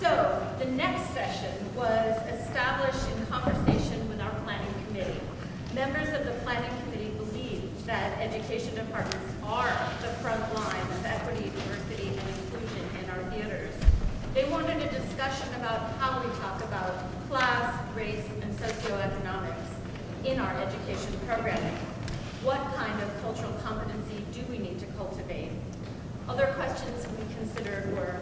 so the next session was established in conversation with our planning committee. Members of the planning committee believe that education departments are the front line of equity, diversity, and inclusion in our theaters. They wanted a discussion about how we talk about class, race, and socioeconomics in our education programming. What kind of cultural competency do we need to cultivate? Other questions we considered were,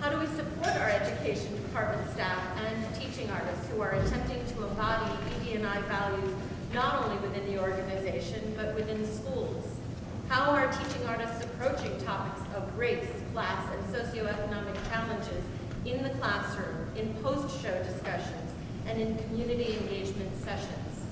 how do we support our education department staff and teaching artists who are attempting to embody ED&I values not only within the organization, but within schools? How are teaching artists approaching topics of race, class, and socioeconomic challenges in the classroom, in post-show discussions, and in community engagement sessions?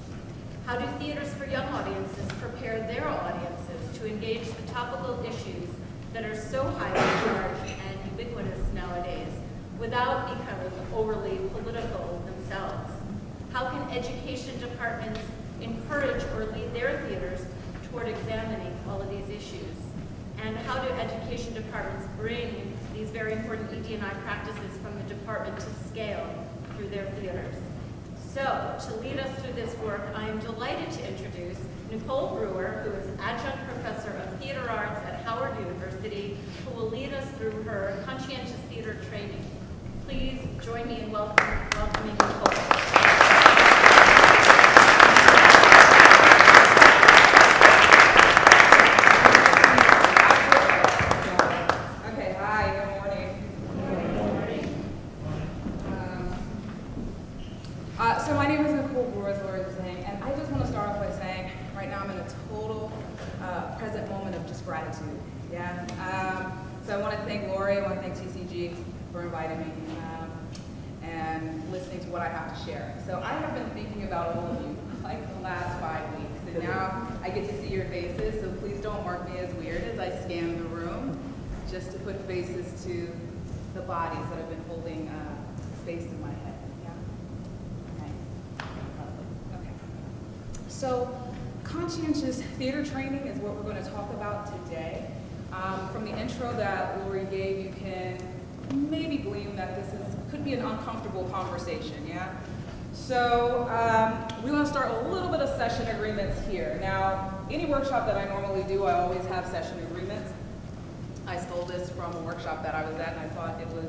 How do theaters for young audiences prepare their audiences to engage the topical issues that are so highly charged and ubiquitous nowadays without becoming overly political themselves? How can education departments encourage or lead their theaters toward examining all of these issues? And how do education departments bring these very important ED&I practices from the department to scale through their theaters? So, to lead us through this work, I am delighted to introduce Nicole Brewer, who is adjunct professor of theater arts at Howard University, who will lead us through her conscientious theater training. Please join me in welcome, welcoming Nicole. Okay, hi, good morning. Um, uh, so my name is Nicole Brewer, as Lori was saying, and I just want to start off by saying, right now I'm in a total uh, present moment of just gratitude. Yeah. Um, so I want to thank Lori, I want to thank TCG um, and listening to what I have to share. So I have been thinking about all of you like the last five weeks, and now I get to see your faces. So please don't mark me as weird as I scan the room, just to put faces to the bodies that have been holding uh, space in my head. Yeah. Okay. So, conscientious theater training is what we're going to talk about today. Um, from the intro that Lori gave, you can maybe glean that this is could be an uncomfortable conversation. Yeah. So um, we want to start a little bit of session agreements here. Now, any workshop that I normally do, I always have session agreements. I stole this from a workshop that I was at, and I thought it was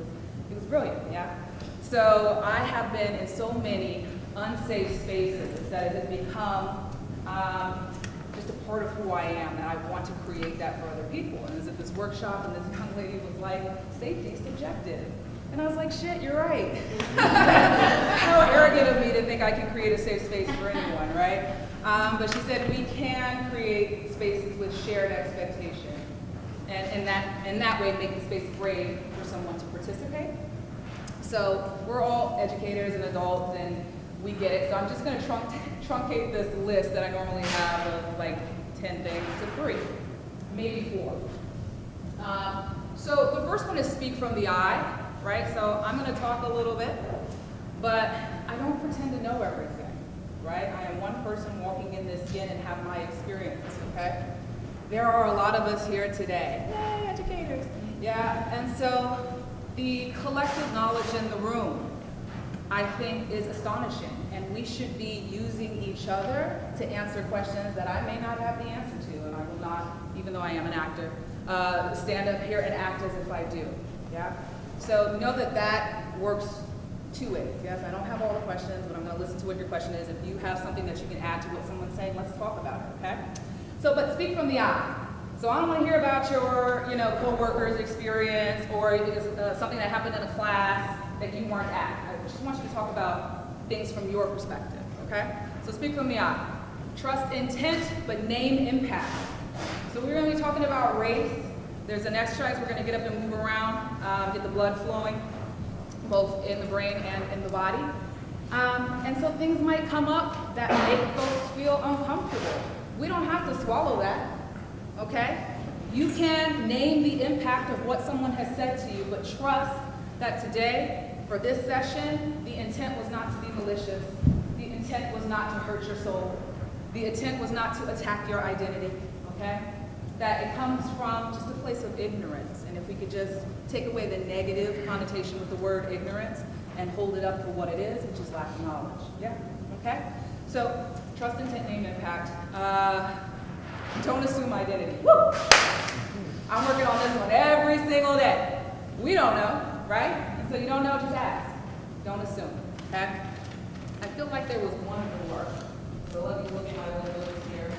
it was brilliant. Yeah. So I have been in so many unsafe spaces that it has become um, just a part of who I am, and I want to create that for other people. And as at this workshop, and this young lady was like, "Safety subjective." And I was like, shit, you're right. How arrogant of me to think I can create a safe space for anyone, right? Um, but she said we can create spaces with shared expectation. And in that, in that way, make the space brave for someone to participate. So we're all educators and adults, and we get it. So I'm just going to trunc truncate this list that I normally have of like 10 things to three, maybe four. Um, so the first one is speak from the I right? So I'm going to talk a little bit, but I don't pretend to know everything, right? I am one person walking in this skin and have my experience, okay? There are a lot of us here today. Yay, educators. Yeah, and so the collective knowledge in the room, I think, is astonishing, and we should be using each other to answer questions that I may not have the answer to, and I will not, even though I am an actor, uh, stand up here and act as if I do, yeah? So know that that works two ways. Yes, I don't have all the questions, but I'm going to listen to what your question is. If you have something that you can add to what someone's saying, let's talk about it, okay? So, but speak from the I. So I don't want to hear about your, you know, co-worker's experience or uh, something that happened in a class that you weren't at. I just want you to talk about things from your perspective, okay? So speak from the I. Trust intent, but name impact. So we're to be talking about race, there's an exercise, we're gonna get up and move around, um, get the blood flowing, both in the brain and in the body. Um, and so things might come up that make folks feel uncomfortable. We don't have to swallow that, okay? You can name the impact of what someone has said to you, but trust that today, for this session, the intent was not to be malicious. The intent was not to hurt your soul. The intent was not to attack your identity, okay? that it comes from just a place of ignorance. And if we could just take away the negative connotation with the word ignorance and hold it up for what it is, which is lack of knowledge. Yeah? Okay? So, trust, intent, name, impact. Uh, don't assume identity. Woo! I'm working on this one every single day. We don't know, right? So you don't know, just ask. Don't assume, okay? I feel like there was one more. So let me look at my windows here.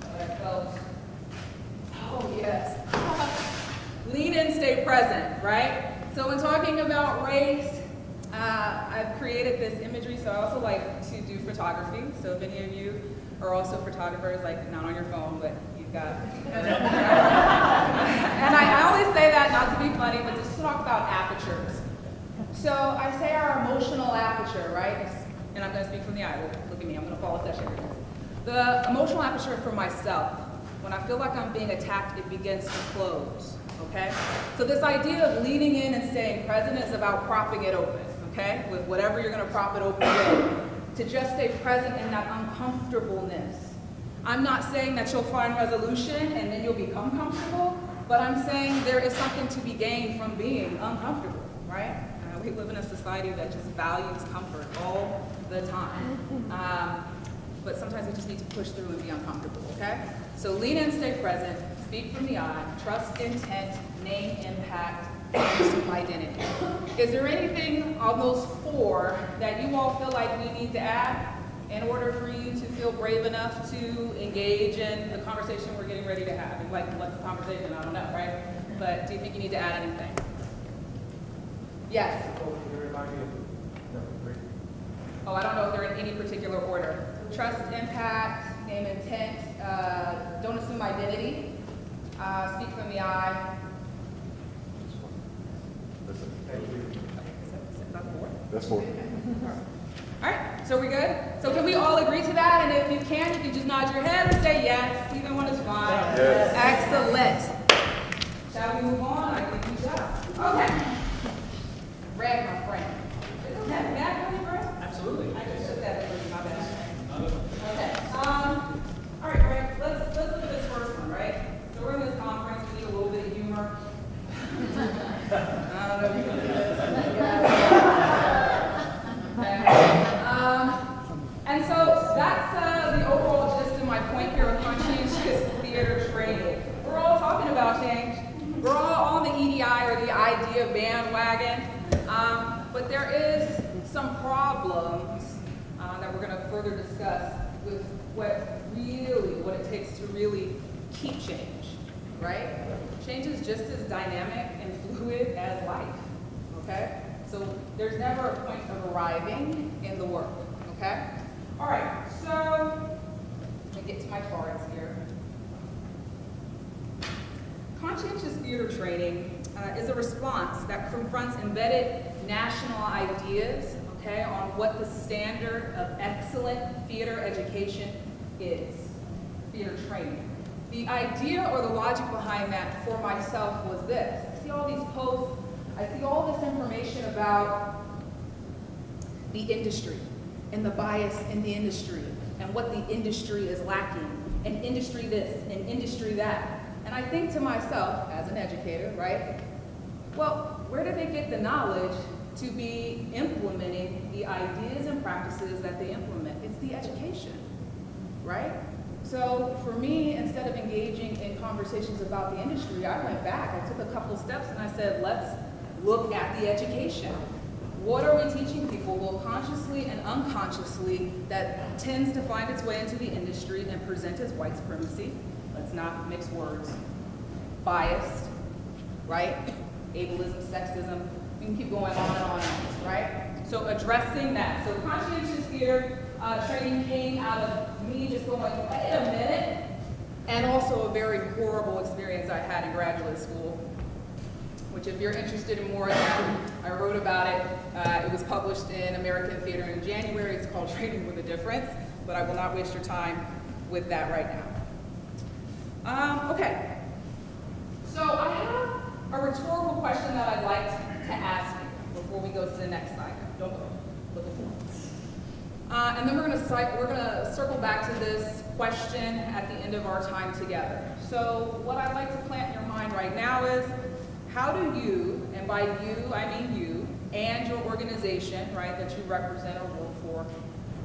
That I felt. Oh, yes. Lean in, stay present, right? So when talking about race, uh, I've created this imagery, so I also like to do photography. So if any of you are also photographers, like not on your phone, but you've got. and I, I always say that not to be funny, but just to talk about apertures. So I say our emotional aperture, right? And I'm going to speak from the I. Look, at me. I'm going to follow session. The emotional aperture for myself. When I feel like I'm being attacked, it begins to close. Okay? So this idea of leaning in and staying present is about propping it open. Okay? With whatever you're going to prop it open with. To just stay present in that uncomfortableness. I'm not saying that you'll find resolution and then you'll become comfortable, but I'm saying there is something to be gained from being uncomfortable, right? We live in a society that just values comfort all the time. Um, but sometimes we just need to push through and be uncomfortable, okay? So lean in, stay present, speak from the I, trust intent, name impact, and identity. Is there anything on those four that you all feel like we need to add in order for you to feel brave enough to engage in the conversation we're getting ready to have? And like, what's the conversation? I don't know, right? But do you think you need to add anything? Yes. Oh, I don't know if they're in any particular order. Trust, impact, name, intent, uh, don't assume identity, uh, speak from the I. Is that- is that four? That's four. All right, so we good? So can we all agree to that? And if you can, you can just nod your head and say yes. Either one is fine. Yes. Excellent. Shall we move on? I think we shall. Okay. My friend. Is that bad, really, Greg? Absolutely. I just took that as my bad. Okay, um, all right, Greg, let's, let's look at this first one, right? So we're in this conference, we need a little bit of humor. I don't know if you can do this. Okay. Um, and so that's, uh, the overall gist of my point here with conscientious theater training. We're all talking about change. We're all on the EDI or the IDEA bandwagon. Um, but there is some problems uh, that we're going to further discuss with what really, what it takes to really keep change, right? Change is just as dynamic and fluid as life, okay? So there's never a point of arriving in the work, okay? All right, so let me get to my cards here. Conscientious theater training uh, is a response that confronts embedded national ideas, okay, on what the standard of excellent theater education is, theater training. The idea or the logic behind that for myself was this. I see all these posts, I see all this information about the industry and the bias in the industry and what the industry is lacking and industry this and industry that. And I think to myself, as an educator, right, well, where did they get the knowledge to be implementing the ideas and practices that they implement? It's the education, right? So for me, instead of engaging in conversations about the industry, I went back, I took a couple steps and I said, let's look at the education. What are we teaching people, both consciously and unconsciously, that tends to find its way into the industry and present as white supremacy? Let's not mix words. Biased, right? Ableism, sexism, we can keep going on and on, right? So addressing that. So conscientious theater uh, training came out of me just going, wait a minute, and also a very horrible experience I had in graduate school which if you're interested in more of that, I wrote about it. Uh, it was published in American Theater in January. It's called Training with a Difference, but I will not waste your time with that right now. Um, okay, so I have a rhetorical question that I'd like to ask you before we go to the next slide. Don't go, Uh, and then we're gonna, we're gonna circle back to this question at the end of our time together. So what I'd like to plant in your mind right now is, how do you, and by you, I mean you, and your organization, right, that you represent or work for,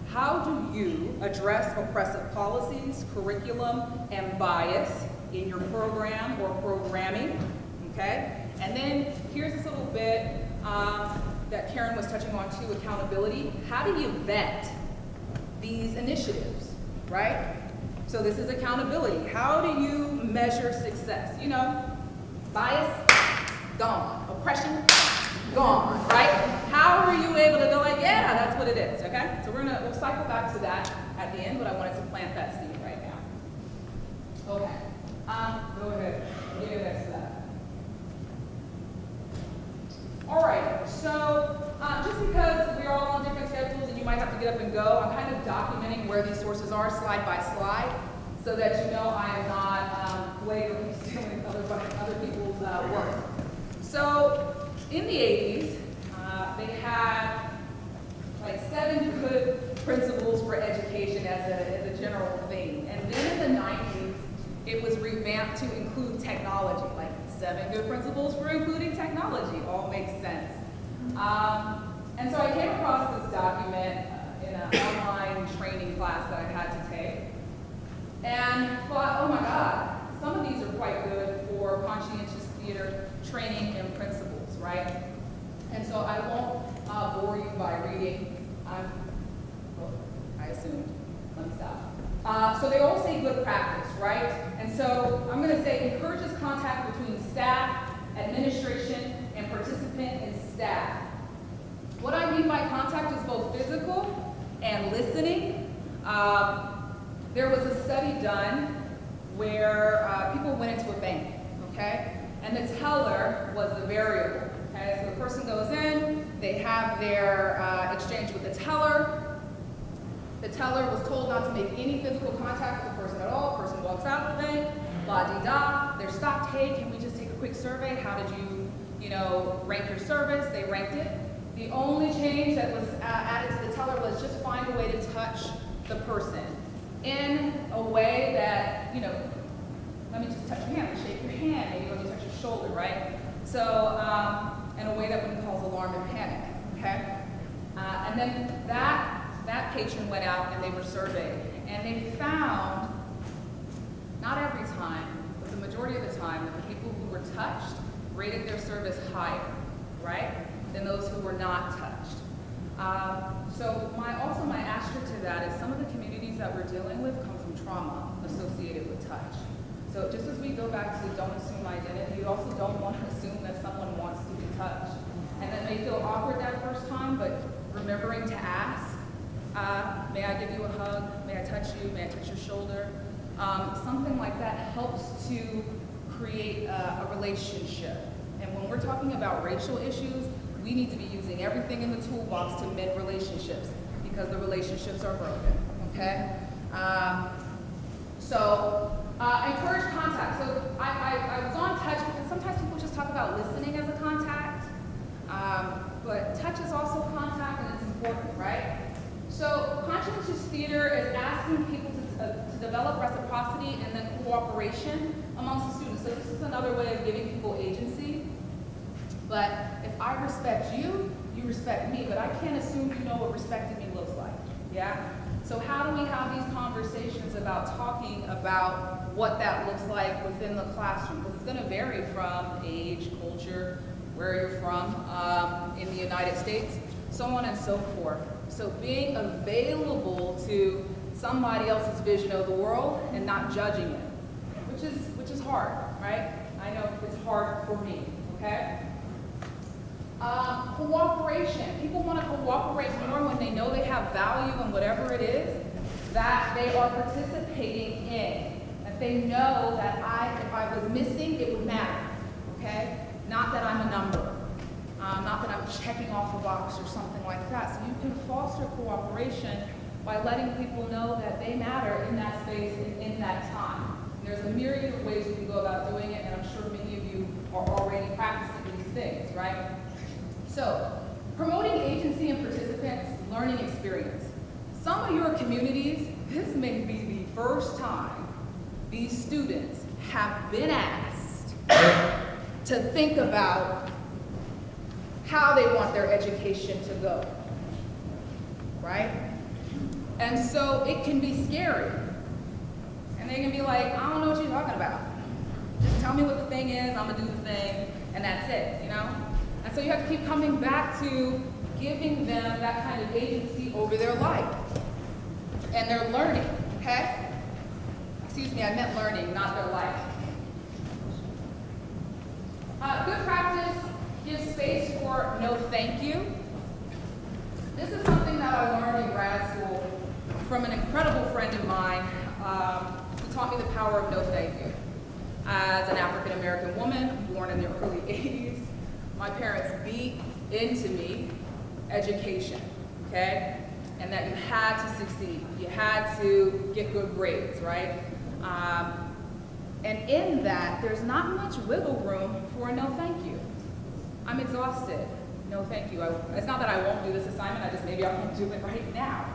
how do you address oppressive policies, curriculum, and bias in your program or programming, okay? And then here's this little bit um, that Karen was touching on too, accountability. How do you vet these initiatives, right? So this is accountability. How do you measure success? You know, bias, gone. Oppression, gone, right? How are you able to go like, yeah, that's what it is, okay? So we're gonna, we'll cycle back to that at the end, but I wanted to plant that seed right now. Okay, um, go ahead, give to that. All right, so uh, just because we're all on different schedules and you might have to get up and go, I'm kind of documenting where these sources are slide by slide so that you know I am not um, stealing other, other people's uh, work. So in the 80s, uh, they had like seven good principles for education as a, as a general thing. And then in the 90s, it was revamped to include technology, like seven good principles for including technology. All makes sense. Um, and so I came across this document uh, in an online training class that I had to take. And thought, oh my God, some of these are quite good for conscientious theater training and principles, right? And so I won't uh, bore you by reading. I'm, well, I assumed. Let me stop. Uh, so they all say good practice, right? And so I'm going to say encourages contact between staff, administration, and participant and staff. What I mean by contact is both physical and listening. Um, there was a study done where uh, people went into a bank, okay? And the teller was the variable, okay? So the person goes in, they have their uh, exchange with the teller. The teller was told not to make any physical contact with the person at all. The person walks out of the bank, la-di-da. They're stopped, hey, can we just take a quick survey? How did you, you know, rank your service? They ranked it. The only change that was uh, added to the teller was just find a way to touch the person in a way that, you know, let me just touch your hand, let me shake your hand, maybe let me touch your shoulder, right? So, um, in a way that wouldn't cause alarm and panic, okay? Uh, and then that, that patron went out and they were surveyed, and they found, not every time, but the majority of the time, that the people who were touched rated their service higher, right, than those who were not touched. Um, so my, also my asterisk to that is some of the communities that we're dealing with come from trauma associated with touch. So just as we go back to don't assume identity, you also don't want to assume that someone wants to be touched. And that may feel awkward that first time, but remembering to ask, may I give you a hug? May I touch you? May I touch your shoulder? Um, something like that helps to create a, a relationship. And when we're talking about racial issues, we need to be using everything in the toolbox to mend relationships because the relationships are broken, okay? Um, so, uh, encourage contact. So I, I, I, was on touch because sometimes people just talk about listening as a contact, um, but touch is also contact and it's important, right? So conscientious theater is asking people to, uh, to develop reciprocity and then cooperation amongst the students. So this is another way of giving people agency. But if I respect you, you respect me, but I can't assume you know what respecting me looks like, yeah? So how do we have these conversations about talking about what that looks like within the classroom? Because it's gonna vary from age, culture, where you're from um, in the United States, so on and so forth. So being available to somebody else's vision of the world and not judging it, which is, which is hard, right? I know it's hard for me, okay? Um, cooperation. People want to cooperate more when they know they have value in whatever it is that they are participating in. That they know that I, if I was missing, it would matter. Okay? Not that I'm a number. Um, not that I'm checking off a box or something like that. So you can foster cooperation by letting people know that they matter in that space and in that time. And there's a myriad of ways you can go about doing it, and I'm sure many of you are already practicing these things, right? So, promoting agency and participants' learning experience. Some of your communities, this may be the first time these students have been asked to think about how they want their education to go, right? And so it can be scary. And they can be like, I don't know what you're talking about. Just tell me what the thing is, I'm gonna do the thing, and that's it, you know? And so you have to keep coming back to giving them that kind of agency over their life. And their learning, okay? Excuse me, I meant learning, not their life. Uh, good practice gives space for no thank you. This is something that I learned in grad school from an incredible friend of mine um, who taught me the power of no thank you. As an African American woman born in the early 80s, my parents beat into me education, okay? And that you had to succeed, you had to get good grades, right? Um, and in that, there's not much wiggle room for a no thank you. I'm exhausted. No, thank you. I, it's not that I won't do this assignment, I just maybe I won't do it right now.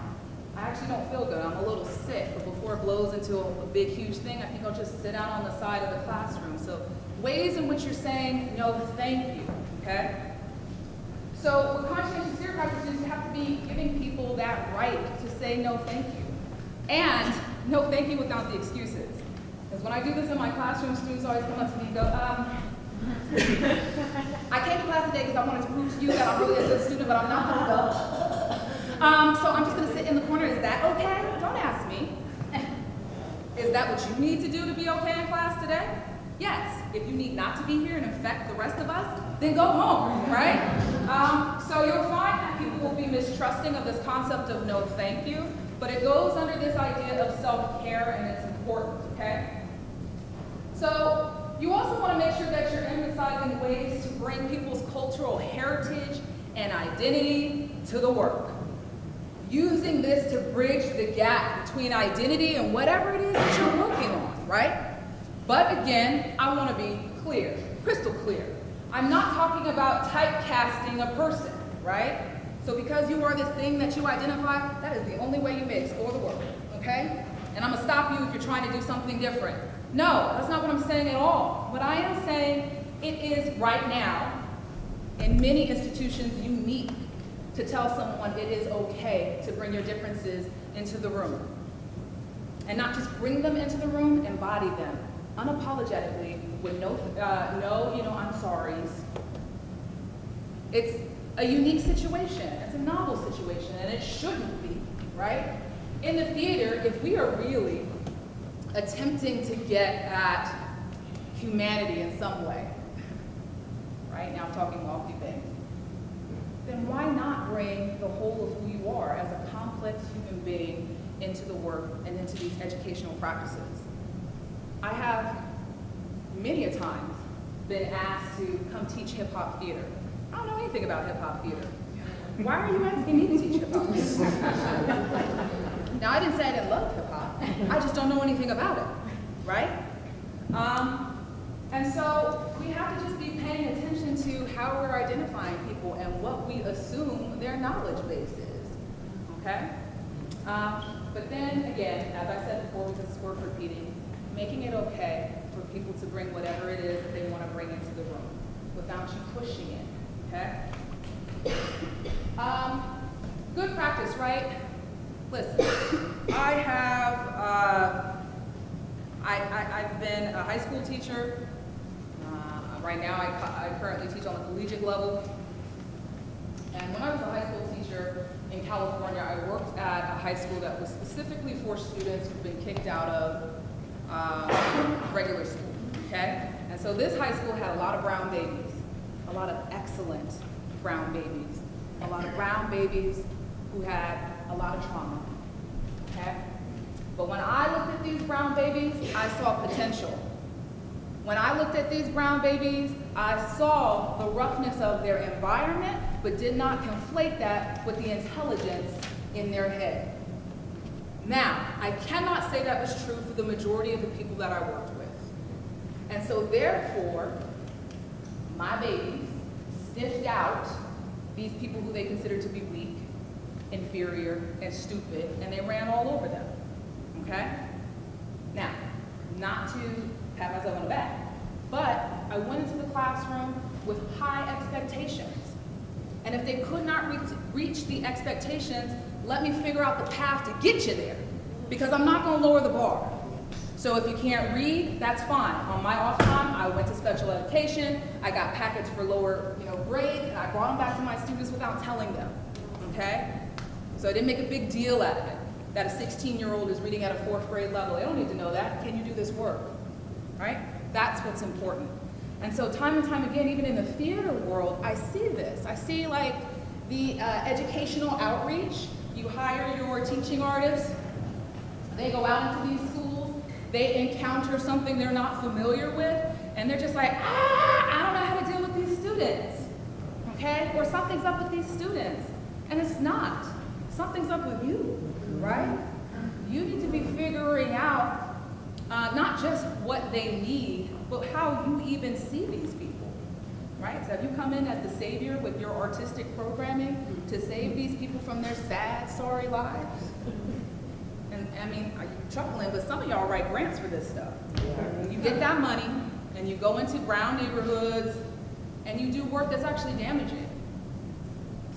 I actually don't feel good. I'm a little sick, but before it blows into a, a big, huge thing, I think I'll just sit out on the side of the classroom. So, ways in which you're saying no, thank you, okay? So, with conscientious fear practices, you have to be giving people that right to say no, thank you. And no, thank you without the excuses. Because when I do this in my classroom, students always come up to me and go, um, I came to class today because I wanted to prove to you that I'm really a good student, but I'm not gonna go. Um, so I'm just gonna sit in the corner. Is that okay? Don't ask me. Is that what you need to do to be okay in class today? Yes. If you need not to be here and infect the rest of us, then go home, right? Um, so you'll find that people will be mistrusting of this concept of no thank you, but it goes under this idea of self-care and it's important, okay? So you also want to make sure that you're emphasizing ways to bring people's cultural heritage and identity to the work. Using this to bridge the gap between identity and whatever it is that you're working on, right? But again, I want to be clear, crystal clear. I'm not talking about typecasting a person, right? So because you are this thing that you identify, that is the only way you may score the world, okay? And I'm gonna stop you if you're trying to do something different. No, that's not what I'm saying at all. What I am saying, it is right now, in many institutions, unique to tell someone it is okay to bring your differences into the room. And not just bring them into the room, and embody them unapologetically with no, uh, no, you know, I'm sorries. It's a unique situation. It's a novel situation, and it shouldn't be, right? In the theater, if we are really attempting to get at humanity in some way, right? Now I'm talking lofty things. Then why not bring the whole of who you are as a complex human being into the work and into these educational practices? I have many a times been asked to come teach hip hop theater. I don't know anything about hip hop theater. Why are you asking me to teach hip hop theater? now I didn't say I didn't love hip. I just don't know anything about it, right? Um, and so we have to just be paying attention to how we're identifying people and what we assume their knowledge base is, okay? Um, but then again, as I said before, because it's worth repeating, making it okay for people to bring whatever it is that they want to bring into the room without you pushing it, okay? Um, good practice, right? Listen, I have, uh, I, I, have been a high school teacher. Uh, right now, I, I currently teach on the collegiate level. And when I was a high school teacher in California, I worked at a high school that was specifically for students who've been kicked out of uh, regular school, okay? And so this high school had a lot of brown babies, a lot of excellent brown babies, a lot of brown babies who had a lot of trauma, okay? But when I looked at these brown babies, I saw potential. When I looked at these brown babies, I saw the roughness of their environment, but did not conflate that with the intelligence in their head. Now, I cannot say that was true for the majority of the people that I worked with. And so therefore, my babies sniffed out these people who they considered to be weak, inferior, and stupid, and they ran all over them, okay? Now, not to pat myself on the back. But I went into the classroom with high expectations. And if they could not reach, reach the expectations, let me figure out the path to get you there. Because I'm not gonna lower the bar. So if you can't read, that's fine. On my off time, I went to special education, I got packets for lower you know, grades, and I brought them back to my students without telling them, okay? So I didn't make a big deal out of it, that a 16-year-old is reading at a fourth grade level. They don't need to know that. Can you do this work, right? That's what's important. And so time and time again, even in the theater world, I see this. I see like the uh, educational outreach. You hire your teaching artists, they go out into these schools, they encounter something they're not familiar with, and they're just like, ah, I don't know how to deal with these students, okay? Or something's up with these students, and it's not. Something's up with you, right? You need to be figuring out uh, not just what they need, but how you even see these people, right? So have you come in as the savior with your artistic programming to save these people from their sad, sorry lives? And I mean, are you chuckling, but some of y'all write grants for this stuff. You get that money and you go into brown neighborhoods and you do work that's actually damaging.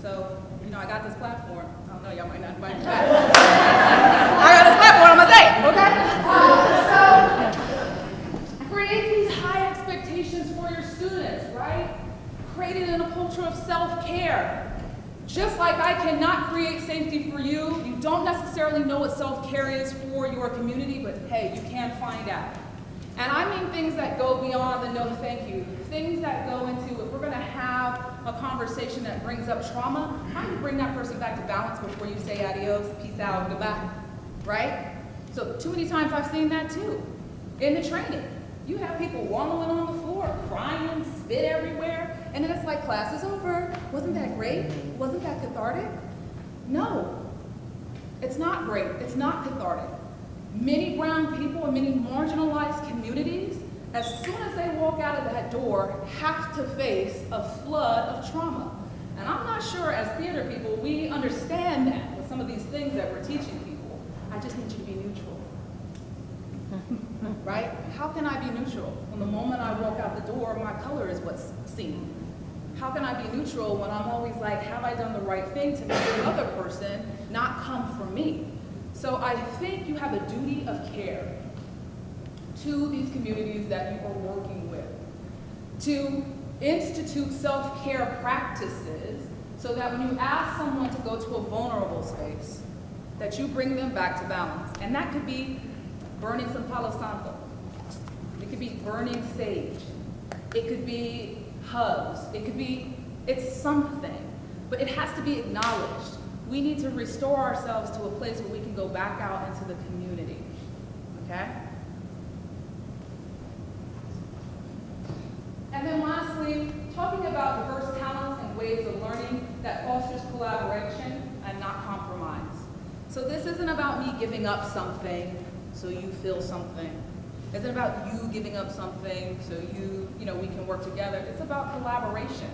So, you know, I got this platform. I got this platform, I'm gonna say, okay? So, create these high expectations for your students, right? Create it in a culture of self-care. Just like I cannot create safety for you, you don't necessarily know what self-care is for your community, but hey, you can find out. And I mean things that go beyond the no thank you, things that go into if we're gonna have a conversation that brings up trauma, how do you bring that person back to balance before you say adios, peace out, goodbye, right? So too many times I've seen that too, in the training. You have people wallowing on the floor, crying, spit everywhere, and then it's like, class is over. Wasn't that great? Wasn't that cathartic? No, it's not great. It's not cathartic. Many brown people in many marginalized communities, as soon as they walk out of that door, have to face a flood of trauma. And I'm not sure as theater people, we understand that with some of these things that we're teaching people. I just need you to be neutral. right? How can I be neutral when the moment I walk out the door, my color is what's seen? How can I be neutral when I'm always like, have I done the right thing to make this other person not come for me? So I think you have a duty of care to these communities that you are working with, to institute self-care practices so that when you ask someone to go to a vulnerable space, that you bring them back to balance. And that could be burning some Palo Santo. It could be burning sage. It could be hugs. It could be, it's something, but it has to be acknowledged. We need to restore ourselves to a place where we can go back out into the community, okay? And then lastly, talking about diverse talents and ways of learning that fosters collaboration and not compromise. So this isn't about me giving up something so you feel something. It's not about you giving up something so you, you know, we can work together. It's about collaboration.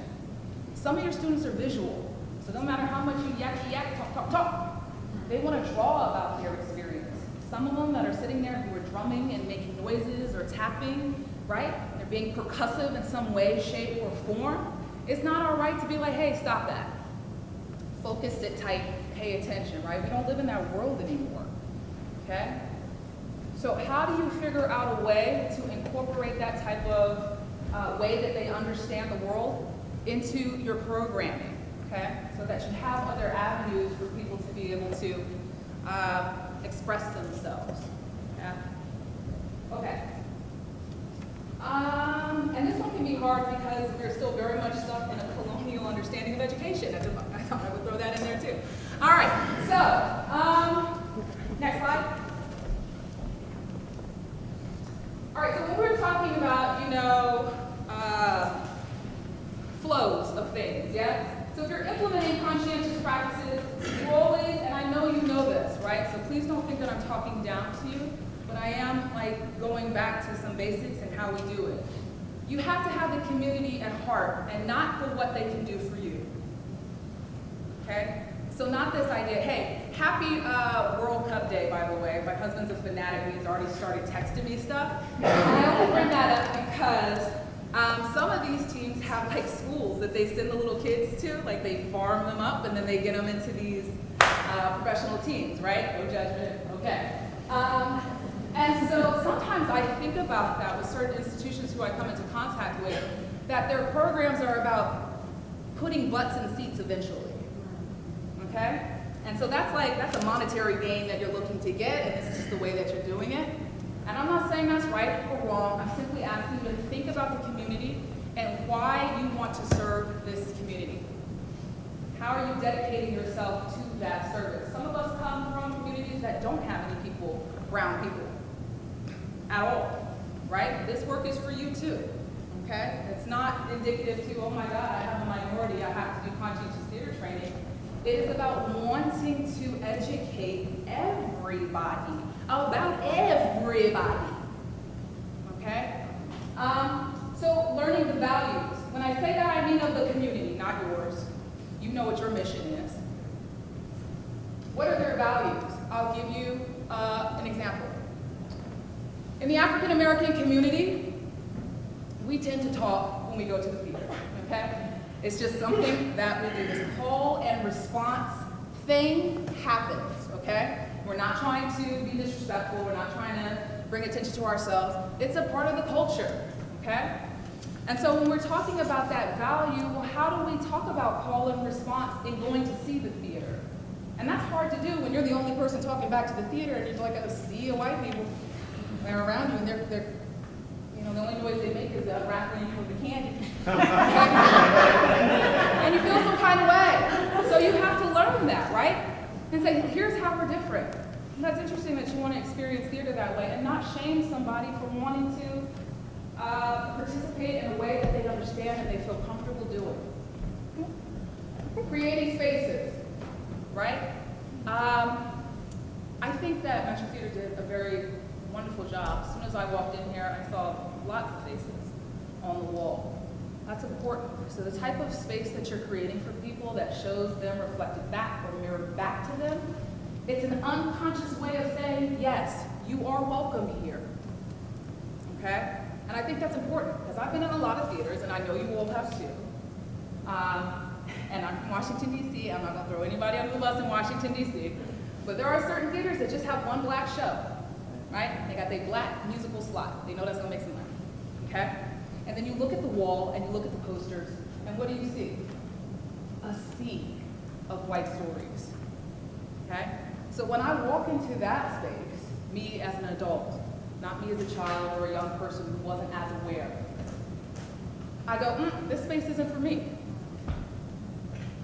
Some of your students are visual, so no matter how much you yak, yak, talk, talk, talk, they want to draw about their experience. Some of them that are sitting there who are drumming and making noises or tapping, right? They're being percussive in some way, shape, or form. It's not our right to be like, hey, stop that. Focus, sit tight, pay attention, right? We don't live in that world anymore, okay? So how do you figure out a way to incorporate that type of uh, way that they understand the world into your programming, okay? So that you have other avenues for people to be able to uh, express themselves, yeah? Okay. Um, and this one can be hard because we're still very much stuck in a colonial understanding of education. I, thought I would throw that in there too. All right, so, um, next slide. All right, so when we're talking about, you know, uh, flows of things, yeah? So if you're implementing conscientious practices, you always, and I know you know this, right? So please don't think that I'm talking down to you, but I am like going back to some basics and how we do it. You have to have the community at heart and not for what they can do for you. Okay? So not this idea, hey, happy uh, World Cup Day, by the way. My husband's a fanatic and he's already started texting me stuff. And I only bring that up because um, some of these teams have like schools that they send the little kids to, like they farm them up and then they get them into these uh, professional teams, right? No judgment, okay. Um, and so sometimes I think about that with certain institutions who I come into contact with, that their programs are about putting butts in seats eventually. Okay? And so that's like, that's a monetary gain that you're looking to get, and this is just the way that you're doing it. And I'm not saying that's right or wrong, I'm simply asking you to think about the community and why you want to serve this community. How are you dedicating yourself to that service? Some of us come from communities that don't have any people, brown people, at all, right? This work is for you too, okay? It's not indicative to, oh my God, I have a minority, I have to do conscientious theater training. It is about wanting to educate everybody about everybody, okay? Um, so learning the values. When I say that, I mean of the community, not yours. You know what your mission is. What are their values? I'll give you uh, an example. In the African American community, we tend to talk when we go to the theater, okay? It's just something that we do. This call and response thing happens, okay? We're not trying to be disrespectful. We're not trying to bring attention to ourselves. It's a part of the culture, okay? And so when we're talking about that value, well, how do we talk about call and response in going to see the theater? And that's hard to do when you're the only person talking back to the theater and you're like a sea of white people. They're around you and they're, they're you know, the only noise they make is uh, rattling you with the candy. and you feel some kind of way. So you have to learn that, right? And say, here's how we're different. And that's interesting that you want to experience theater that way and not shame somebody for wanting to uh, participate in a way that they understand and they feel comfortable doing. Creating spaces, right? Um, I think that Metro Theater did a very wonderful job. As soon as I walked in here, I saw lots of faces on the wall. That's important. So the type of space that you're creating for people that shows them reflected back or mirrored back to them, it's an unconscious way of saying, yes, you are welcome here. Okay? And I think that's important because I've been in a lot of theaters and I know you all have too. Um, and I'm from Washington, D.C. I'm not going to throw anybody under the bus in Washington, D.C. But there are certain theaters that just have one black show right? They got their black musical slot. They know that's gonna make some money, okay? And then you look at the wall and you look at the posters, and what do you see? A sea of white stories, okay? So when I walk into that space, me as an adult, not me as a child or a young person who wasn't as aware, I go, mm, this space isn't for me,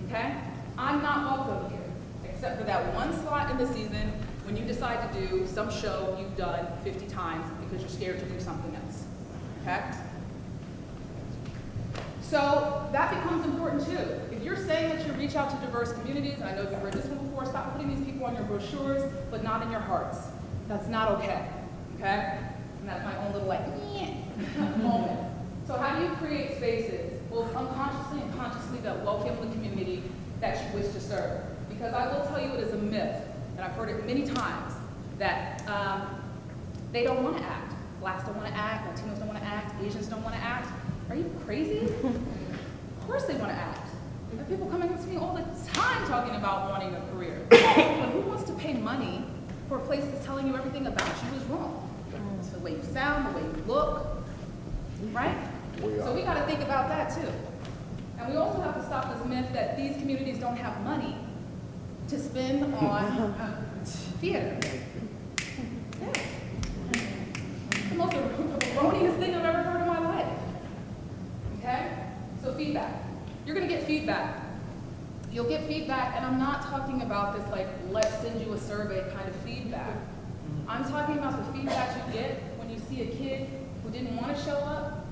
okay? I'm not welcome here, except for that one slot in the season when you decide to do some show you've done 50 times because you're scared to do something else, okay? So that becomes important too. If you're saying that you reach out to diverse communities, I know you've heard this one before, stop putting these people on your brochures, but not in your hearts. That's not okay, okay? And that's my own little like, moment. So how do you create spaces, both unconsciously and consciously, that welcome the community that you wish to serve? Because I will tell you it is a myth and I've heard it many times, that um, they don't want to act. Blacks don't want to act, Latinos don't want to act, Asians don't want to act. Are you crazy? of course they want to act. There are people coming up to me all the time talking about wanting a career. but who wants to pay money for a place that's telling you everything about you is wrong? the way you sound, the way you look, right? So we got to think about that too. And we also have to stop this myth that these communities don't have money to spend on um, theater. Yeah. The most erroneous thing I've ever heard in my life. Okay? So feedback. You're gonna get feedback. You'll get feedback, and I'm not talking about this like, let's send you a survey kind of feedback. I'm talking about the feedback you get when you see a kid who didn't want to show up,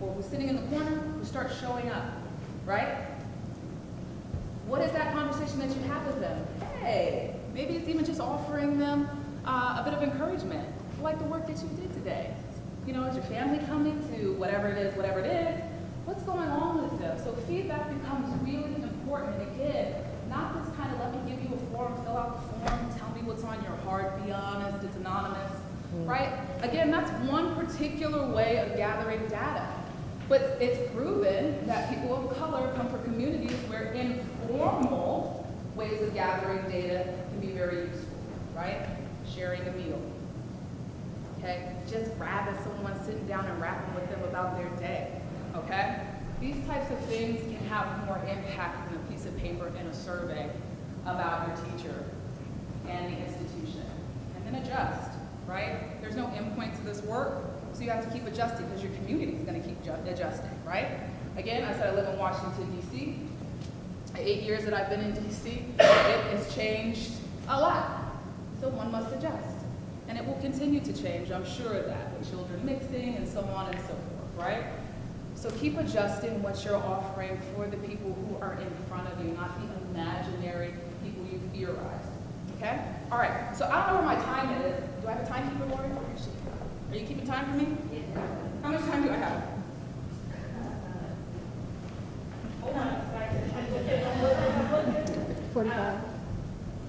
or who's sitting in the corner, who starts showing up, right? What is that conversation that you have with them? Hey, maybe it's even just offering them uh, a bit of encouragement, like the work that you did today. You know, is your family coming to whatever it is, whatever it is? What's going on with them? So feedback becomes really important. And again, not this kind of let me give you a form, fill out the form, tell me what's on your heart, be honest, it's anonymous, mm right? Again, that's one particular way of gathering data. But it's proven that people of color come from communities where informal ways of gathering data can be very useful, right? Sharing a meal. Okay? Just grabbing someone, sitting down and rapping with them about their day. Okay? These types of things can have more impact than a piece of paper and a survey about your teacher and the institution. And then adjust, right? There's no endpoint to this work, so you have to keep adjusting because your community is going to keep adjusting, right? Again, I said I live in Washington, D.C. Eight years that I've been in D.C., it has changed a lot. So one must adjust. And it will continue to change, I'm sure of that, with children mixing and so on and so forth, right? So keep adjusting what you're offering for the people who are in front of you, not the imaginary people you theorize. Okay? All right. So I don't know where my time is. Do I have a timekeeper, Lori? Are you keeping time for me? How much time do I have? Forty-five.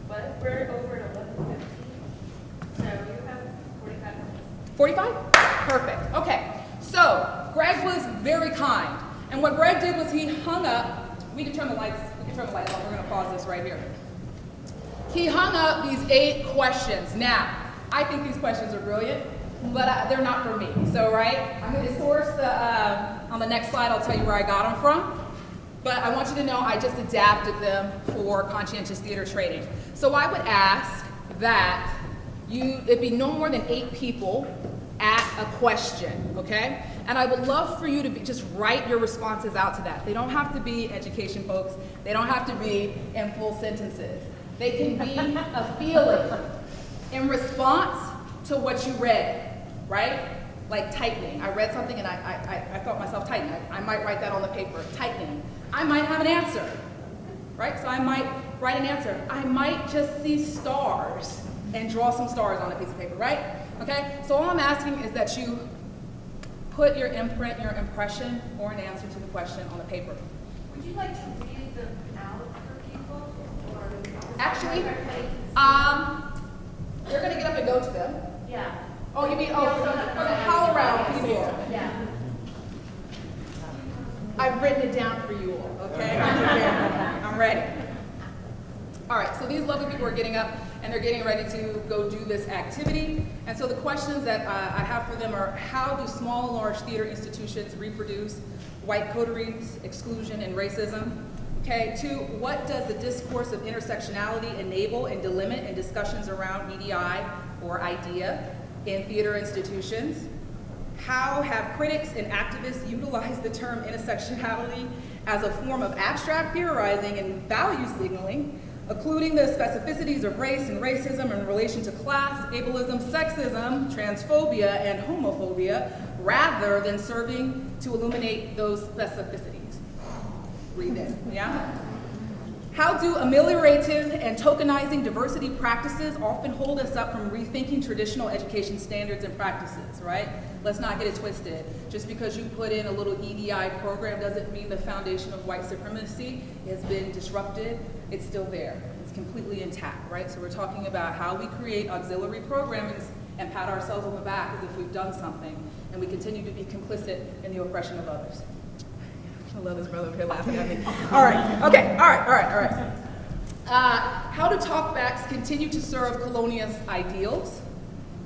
But we're over at eleven fifteen, so you have forty-five minutes. 45? Perfect. Okay. So Greg was very kind. And what Greg did was he hung up, we can turn the lights, we can turn the lights off. We're going to pause this right here. He hung up these eight questions. Now, I think these questions are brilliant, but uh, they're not for me. So, right, I'm going to source the, uh, on the next slide, I'll tell you where I got them from. But I want you to know I just adapted them for conscientious theater training. So I would ask that you, it'd be no more than eight people at a question, okay? And I would love for you to be, just write your responses out to that. They don't have to be education folks. They don't have to be in full sentences. They can be a feeling in response to what you read, right? Like tightening. I read something and I, I, I, I felt myself tighten. I, I might write that on the paper, tightening. I might have an answer, right? So I might write an answer. I might just see stars and draw some stars on a piece of paper, right? Okay? So all I'm asking is that you put your imprint, your impression, or an answer to the question on the paper. Would you like to read them out for people, or? Actually, um, you're gonna get up and go to them. Yeah. Oh, you mean, oh, for the around people. Yeah. I've written it down for you all, okay? I'm ready. All right, so these lovely people are getting up and they're getting ready to go do this activity. And so the questions that uh, I have for them are, how do small and large theater institutions reproduce white coteries, exclusion, and racism? Okay, two, what does the discourse of intersectionality enable and delimit in discussions around EDI or IDEA in theater institutions? How have critics and activists utilized the term intersectionality as a form of abstract theorizing and value signaling, including the specificities of race and racism in relation to class, ableism, sexism, transphobia, and homophobia, rather than serving to illuminate those specificities? Read it, yeah? How do ameliorative and tokenizing diversity practices often hold us up from rethinking traditional education standards and practices, right? Let's not get it twisted. Just because you put in a little EDI program doesn't mean the foundation of white supremacy has been disrupted. It's still there. It's completely intact, right? So we're talking about how we create auxiliary programs and pat ourselves on the back as if we've done something, and we continue to be complicit in the oppression of others. I love this brother up here laughing at me. All right, okay, all right, all right, all right. Uh, how do talkbacks continue to serve colonialist ideals?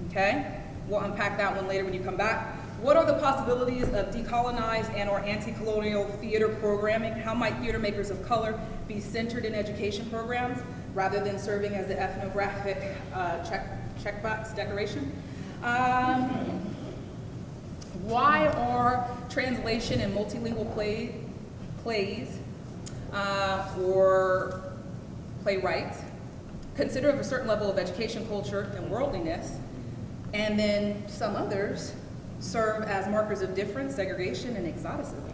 Okay, we'll unpack that one later when you come back. What are the possibilities of decolonized and or anti-colonial theater programming? How might theater makers of color be centered in education programs rather than serving as the ethnographic uh, check, checkbox decoration? Um, why are translation and multilingual play, plays uh, or playwrights consider of a certain level of education, culture, and worldliness, and then some others serve as markers of difference, segregation, and exoticism?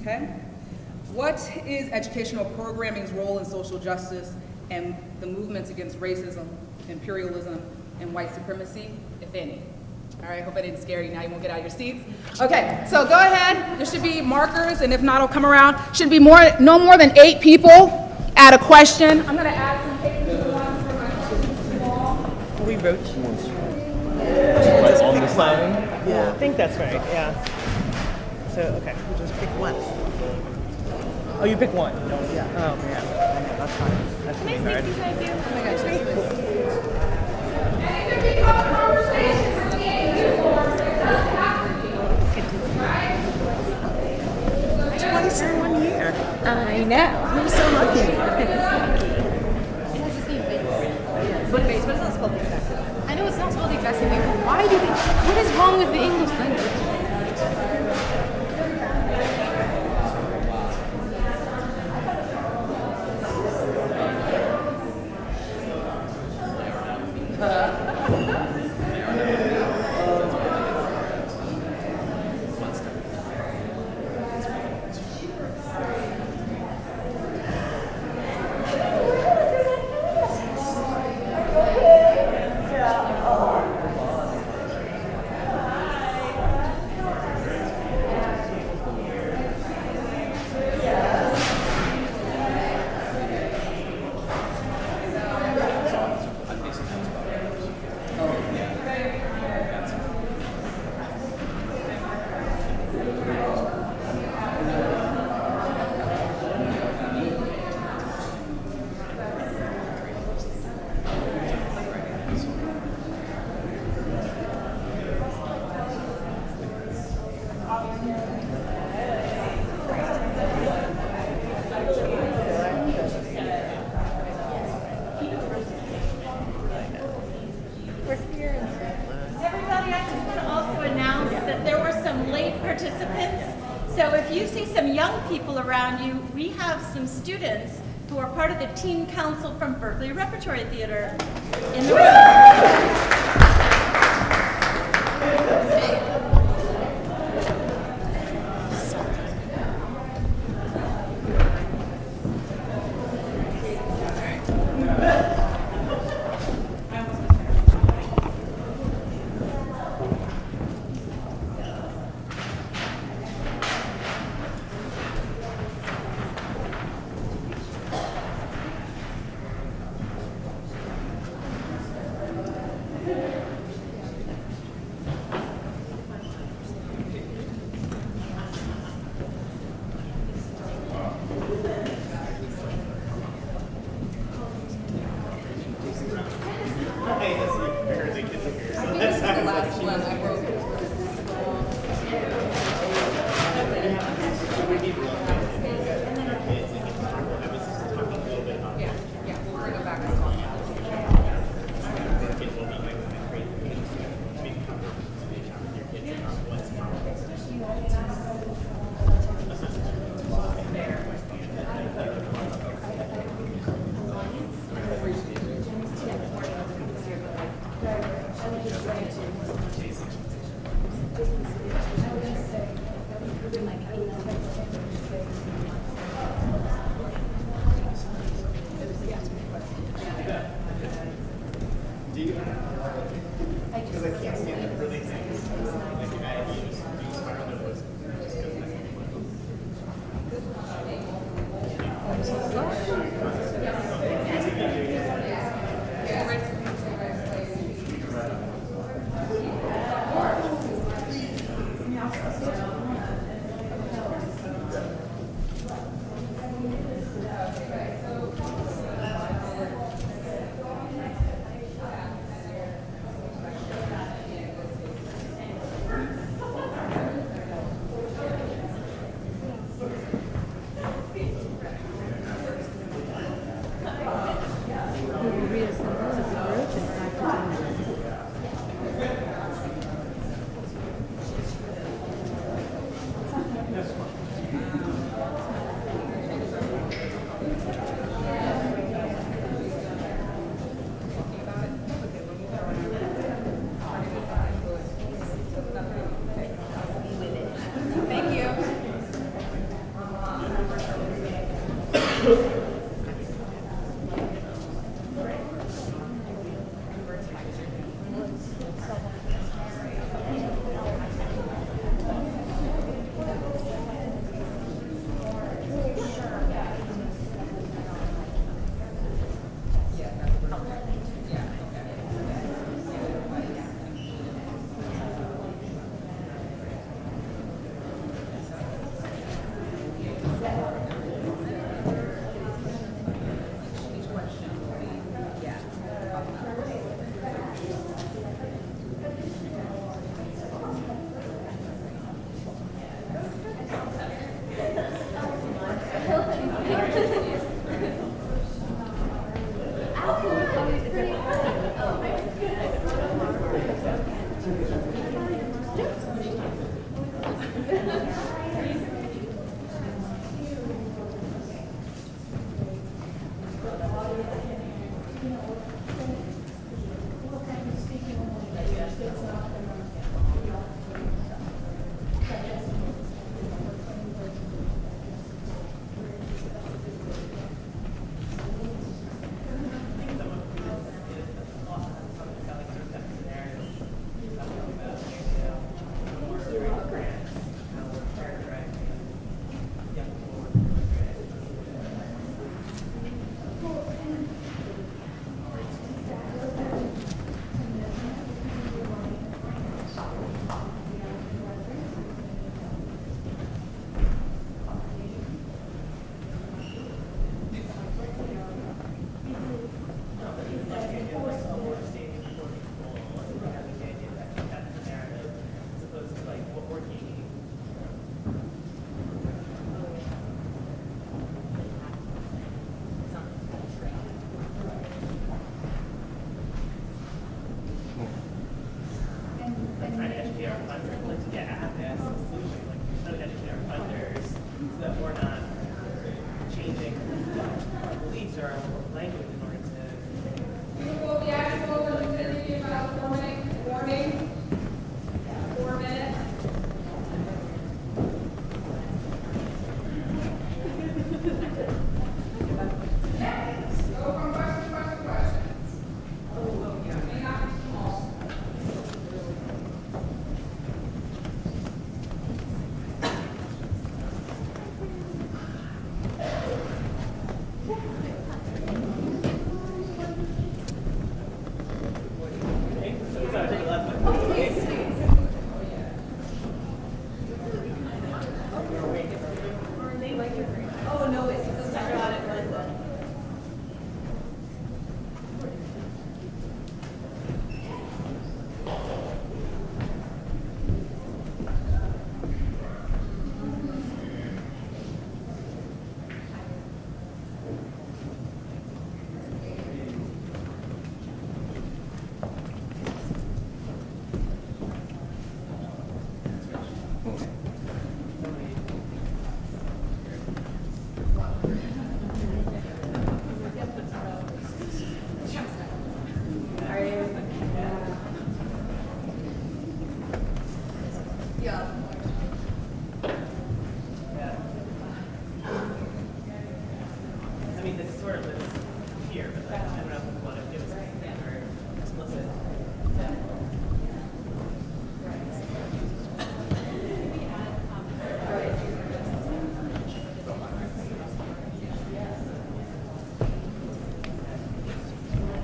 Okay? What is educational programming's role in social justice and the movements against racism, imperialism, and white supremacy, if any? All right, hope I didn't scare you. Now you won't get out of your seats. Okay, so go ahead. There should be markers, and if not, I'll come around. Should be more, no more than eight people at a question. I'm gonna add some papers to one for my questions to you all. We wrote on the sign. Yeah. I think that's right. Yeah. So okay. You just pick one. Oh, you pick one. Yeah. Oh man. Yeah, that's fine. That's gonna be hard. Oh my gosh, that's really Twice in one year. I know. You're so lucky. It has the same base. What base? But it's not spelled the exact same. I know it's not spelled the exact same way, but why do they? What is wrong with the English language? Thank you.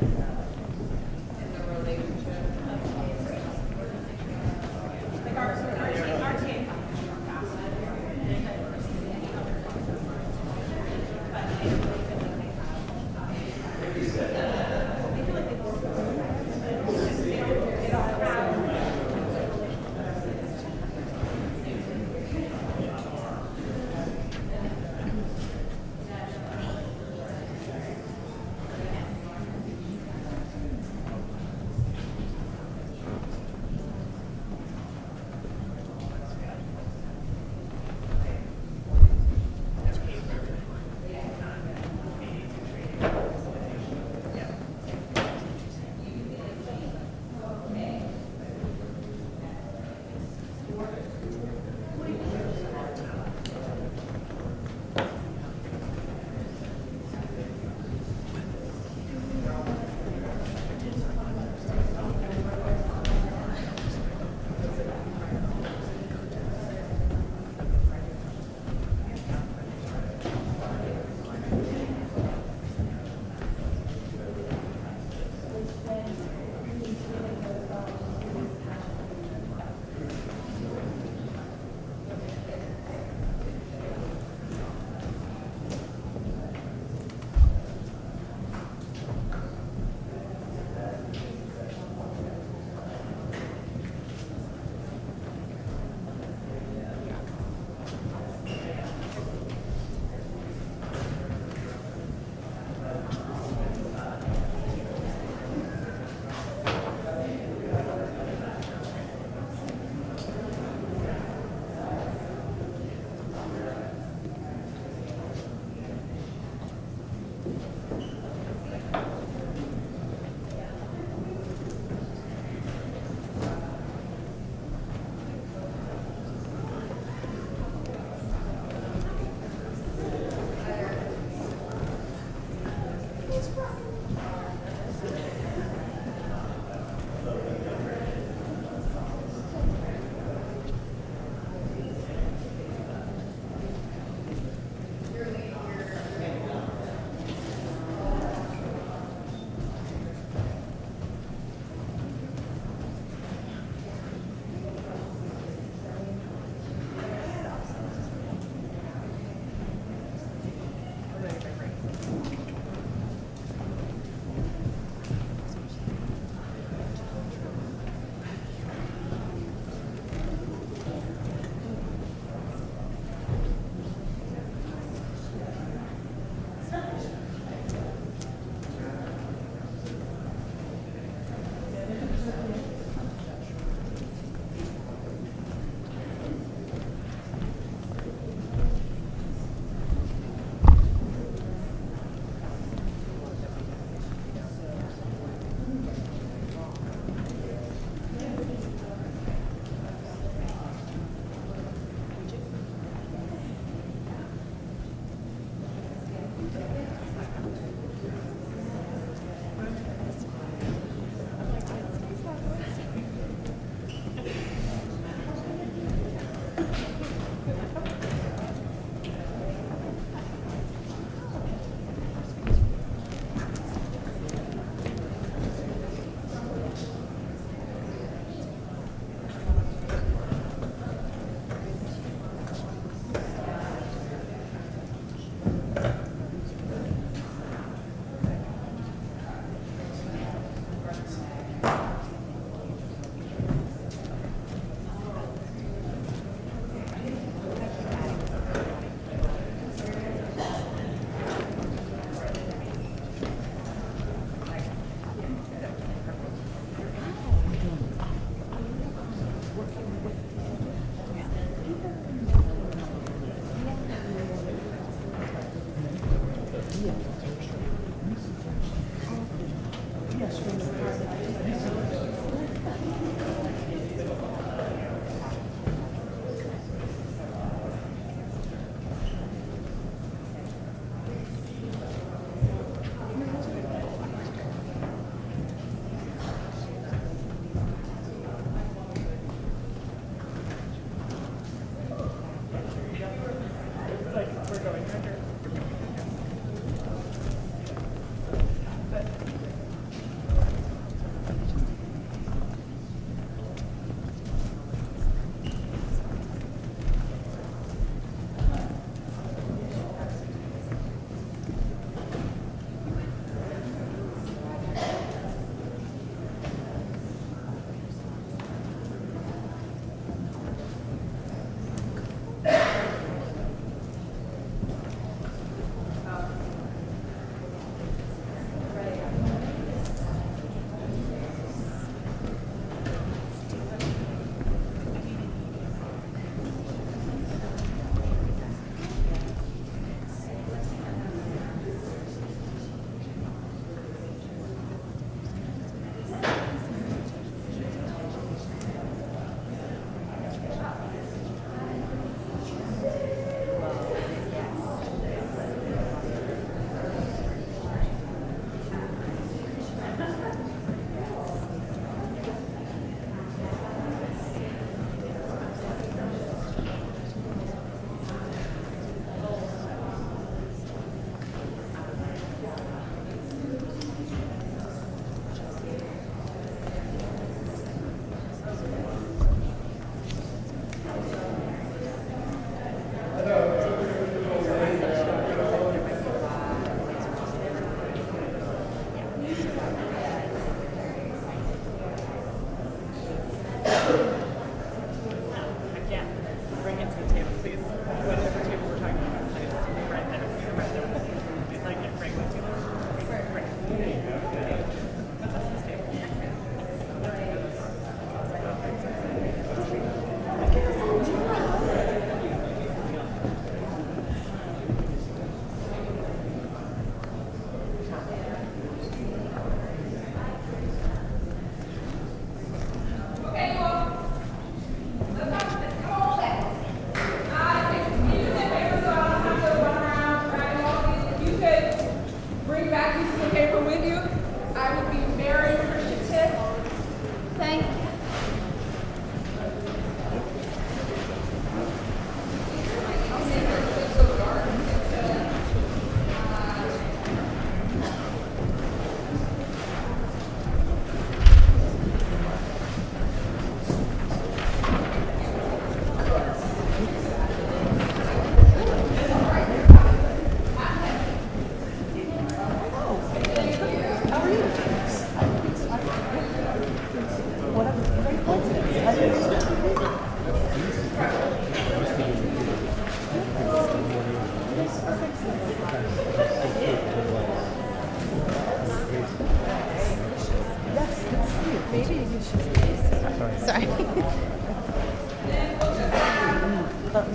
Yeah.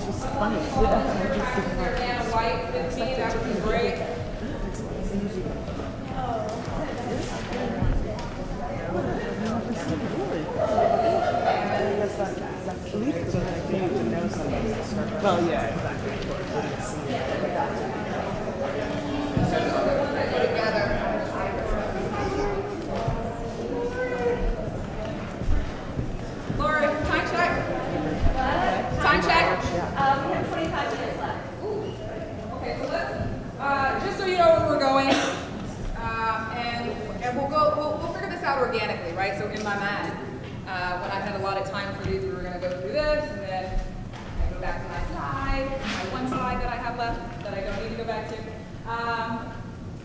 Was just funny. White with me, that would be great. Well, yeah, exactly. Laura, time check? Time check? Um, we have 25 minutes left. Okay, so let's, uh, just so you know where we're going, um, and, and we'll go, we'll, we'll figure this out organically, right? So in my mind, uh, when I had a lot of time for these, we were gonna go through this, and then I go back to my slide, my one slide that I have left, that I don't need to go back to. Um,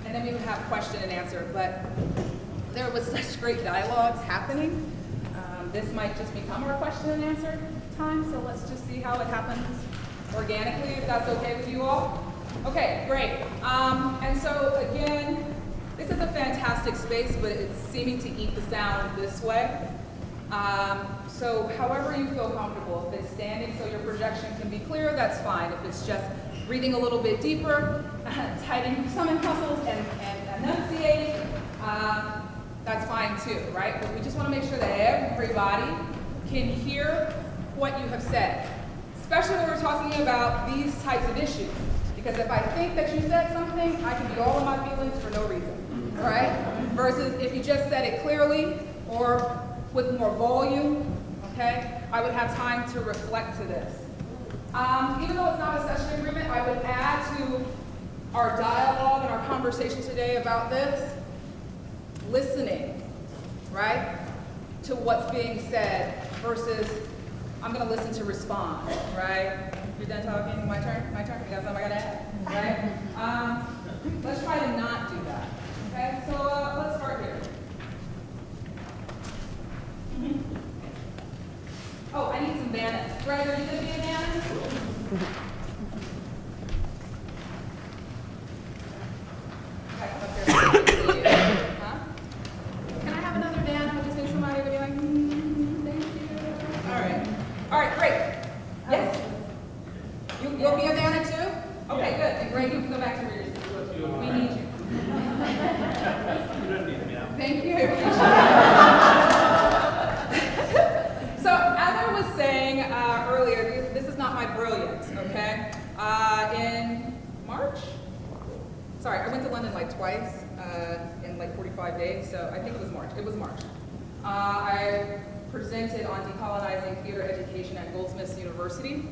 and then we would have question and answer, but there was such great dialogues happening. Um, this might just become our question and answer time, so let's just see how it happens organically, if that's okay with you all. Okay, great. Um, and so again, this is a fantastic space, but it's seeming to eat the sound this way. Um, so however you feel comfortable, if it's standing so your projection can be clear, that's fine. If it's just breathing a little bit deeper, tightening stomach muscles and, and enunciating, um, that's fine too, right? But we just want to make sure that everybody can hear what you have said, especially when we're talking about these types of issues. Because if I think that you said something, I can be all in my feelings for no reason, right? Versus if you just said it clearly or with more volume, okay, I would have time to reflect to this. Um, even though it's not a session agreement, I would add to our dialogue and our conversation today about this, listening, right, to what's being said versus I'm gonna listen to respond, right? You're done talking, my turn, my turn, you got something I gotta add, right? Um, let's try to not do that, okay? So, uh, let's start here. Oh, I need some banners. Greg, are you gonna be a you. All right. All right, great. Yes? You, you'll be a Dana too? Okay, good. Then Greg, you can go back to where you're. We need you. You don't need me now. Thank you. I appreciate it. So as I was saying uh, earlier, this is not my brilliance, okay? Uh, in March? Sorry, I went to London like twice uh, in like 45 days, so I think it was March. It was March. Uh, I presented on decolonizing theater education at Goldsmiths University.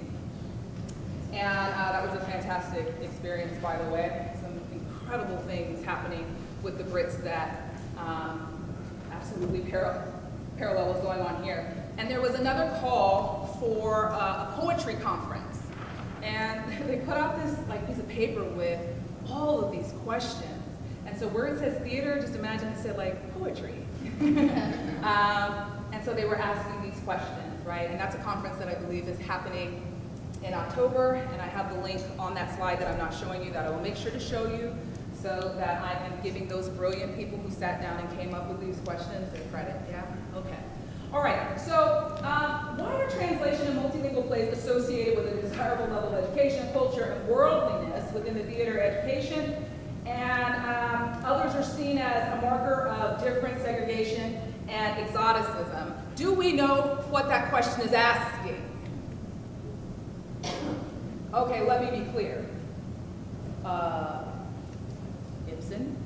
And uh, that was a fantastic experience, by the way. Some incredible things happening with the Brits that um, absolutely par- parallel what's going on here. And there was another call for uh, a poetry conference. And they put out this like piece of paper with all of these questions. And so where it says theater, just imagine it said like poetry. um, so they were asking these questions, right? And that's a conference that I believe is happening in October, and I have the link on that slide that I'm not showing you that I will make sure to show you so that I am giving those brilliant people who sat down and came up with these questions their credit, yeah? Okay. All right, so um, why are translation and multilingual plays associated with a desirable level of education, culture, and worldliness within the theater education? And um, others are seen as a marker of different segregation and exoticism. Do we know what that question is asking? Okay, let me be clear. Uh, Ibsen,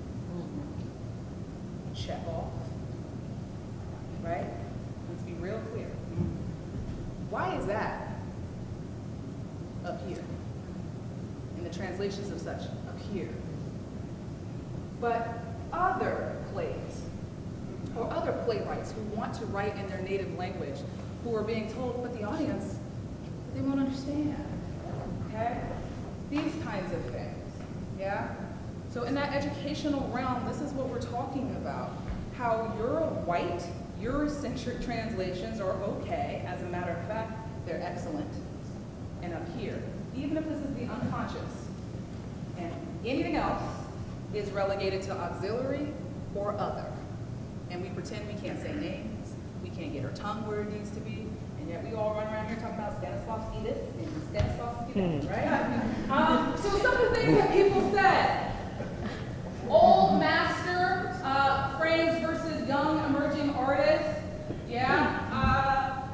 check off. Right? Let's be real clear. Why is that up here? In the translations of such, up here. But other plays, or other playwrights who want to write in their native language, who are being told, but the audience, they won't understand, okay? These kinds of things, yeah? So in that educational realm, this is what we're talking about. How Euro white, Eurocentric translations are okay, as a matter of fact, they're excellent. And up here, even if this is the unconscious, and anything else is relegated to auxiliary or other. And we pretend we can't say names, we can't get our tongue where it needs to be, and yet we all run around here talking about Stanislavski this and Stanislavski that, right? Um, so some of the things that people said, old master uh, phrase versus young emerging artists, yeah? Uh,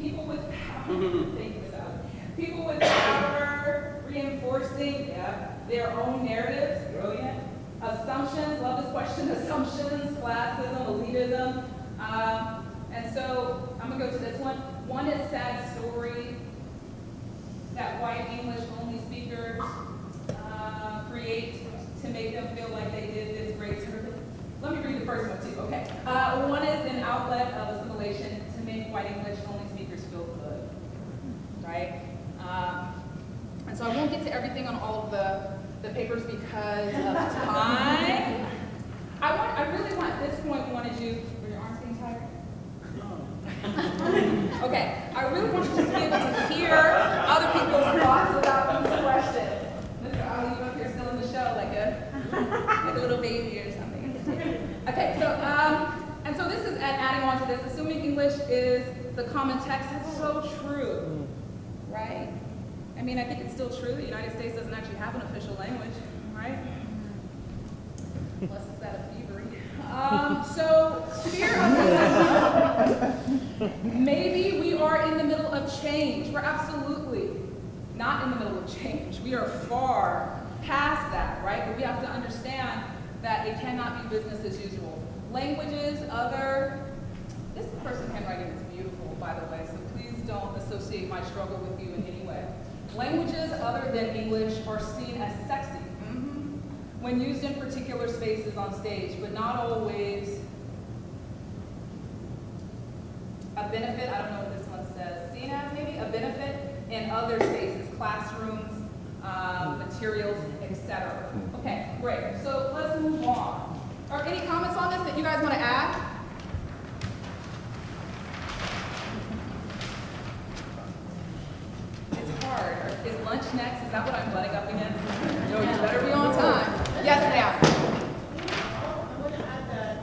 people with power, thank you, Sally. People with power reinforcing, yeah, their own narratives, brilliant. Assumptions, love this question, assumptions, classism, elitism. Um, and so I'm gonna go to this one. One is sad story that white English only speakers uh, create to make them feel like they did this great service. Let me read the first one too, okay. Uh, one is an outlet of assimilation to make white English only speakers feel good, right? Um, and so I won't get to everything on all of the, the papers because of time. I want, I really want, at this point, wanted you, were your arms getting tired? No. Okay, I really want you just to be able to hear other people's thoughts about these questions. Mr. Ali, you up here still in the show like a, like a little baby or something. Okay, so, um, and so this is, and adding on to this, assuming English is the common text, that's so true, right? I mean, I think it's still true, the United States doesn't actually have an official language, right? Unless it's that of thievery. Um, so, fear of Maybe we are in the middle of change. We're absolutely not in the middle of change. We are far past that, right? But we have to understand that it cannot be business as usual. Languages, other, this person's handwriting is beautiful, by the way, so please don't associate my struggle with you in any way. Languages other than English are seen as sexy mhm, when used in particular spaces on stage, but not always a benefit, I don't know what this one says, seen as maybe, a benefit in other spaces, classrooms, um, materials, etc. Okay, great. So let's move on. Are any comments on this that you guys want to add? It's hard. Is lunch next? Is that what I'm butting up against? No, you better be on time. Yes, ma'am. I want to add that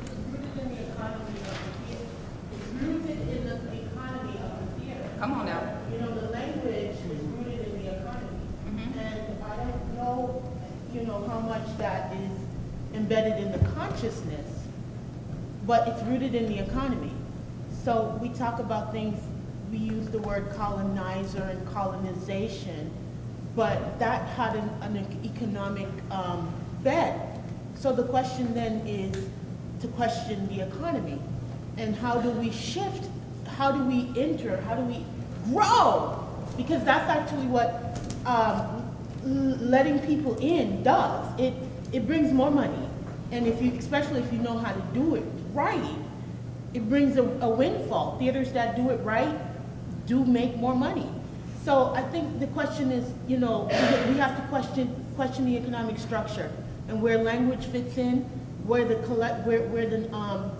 it's rooted in the economy of the theater. It's rooted in the economy of the theater. Come on now. You know, the language is rooted in the economy. Mhm. And I don't know, you know, how much that is embedded in the consciousness, but it's rooted in the economy. So we talk about things, we use the word colonizer and colonization, but that had an, an economic um, bed. So the question then is to question the economy. And how do we shift, how do we enter, how do we grow? Because that's actually what um, letting people in does. It, it brings more money. And if you, especially if you know how to do it right, it brings a, a windfall. Theaters that do it right do make more money. So I think the question is, you know, we have to question, question the economic structure and where language fits in, where the collect, where, where the, um,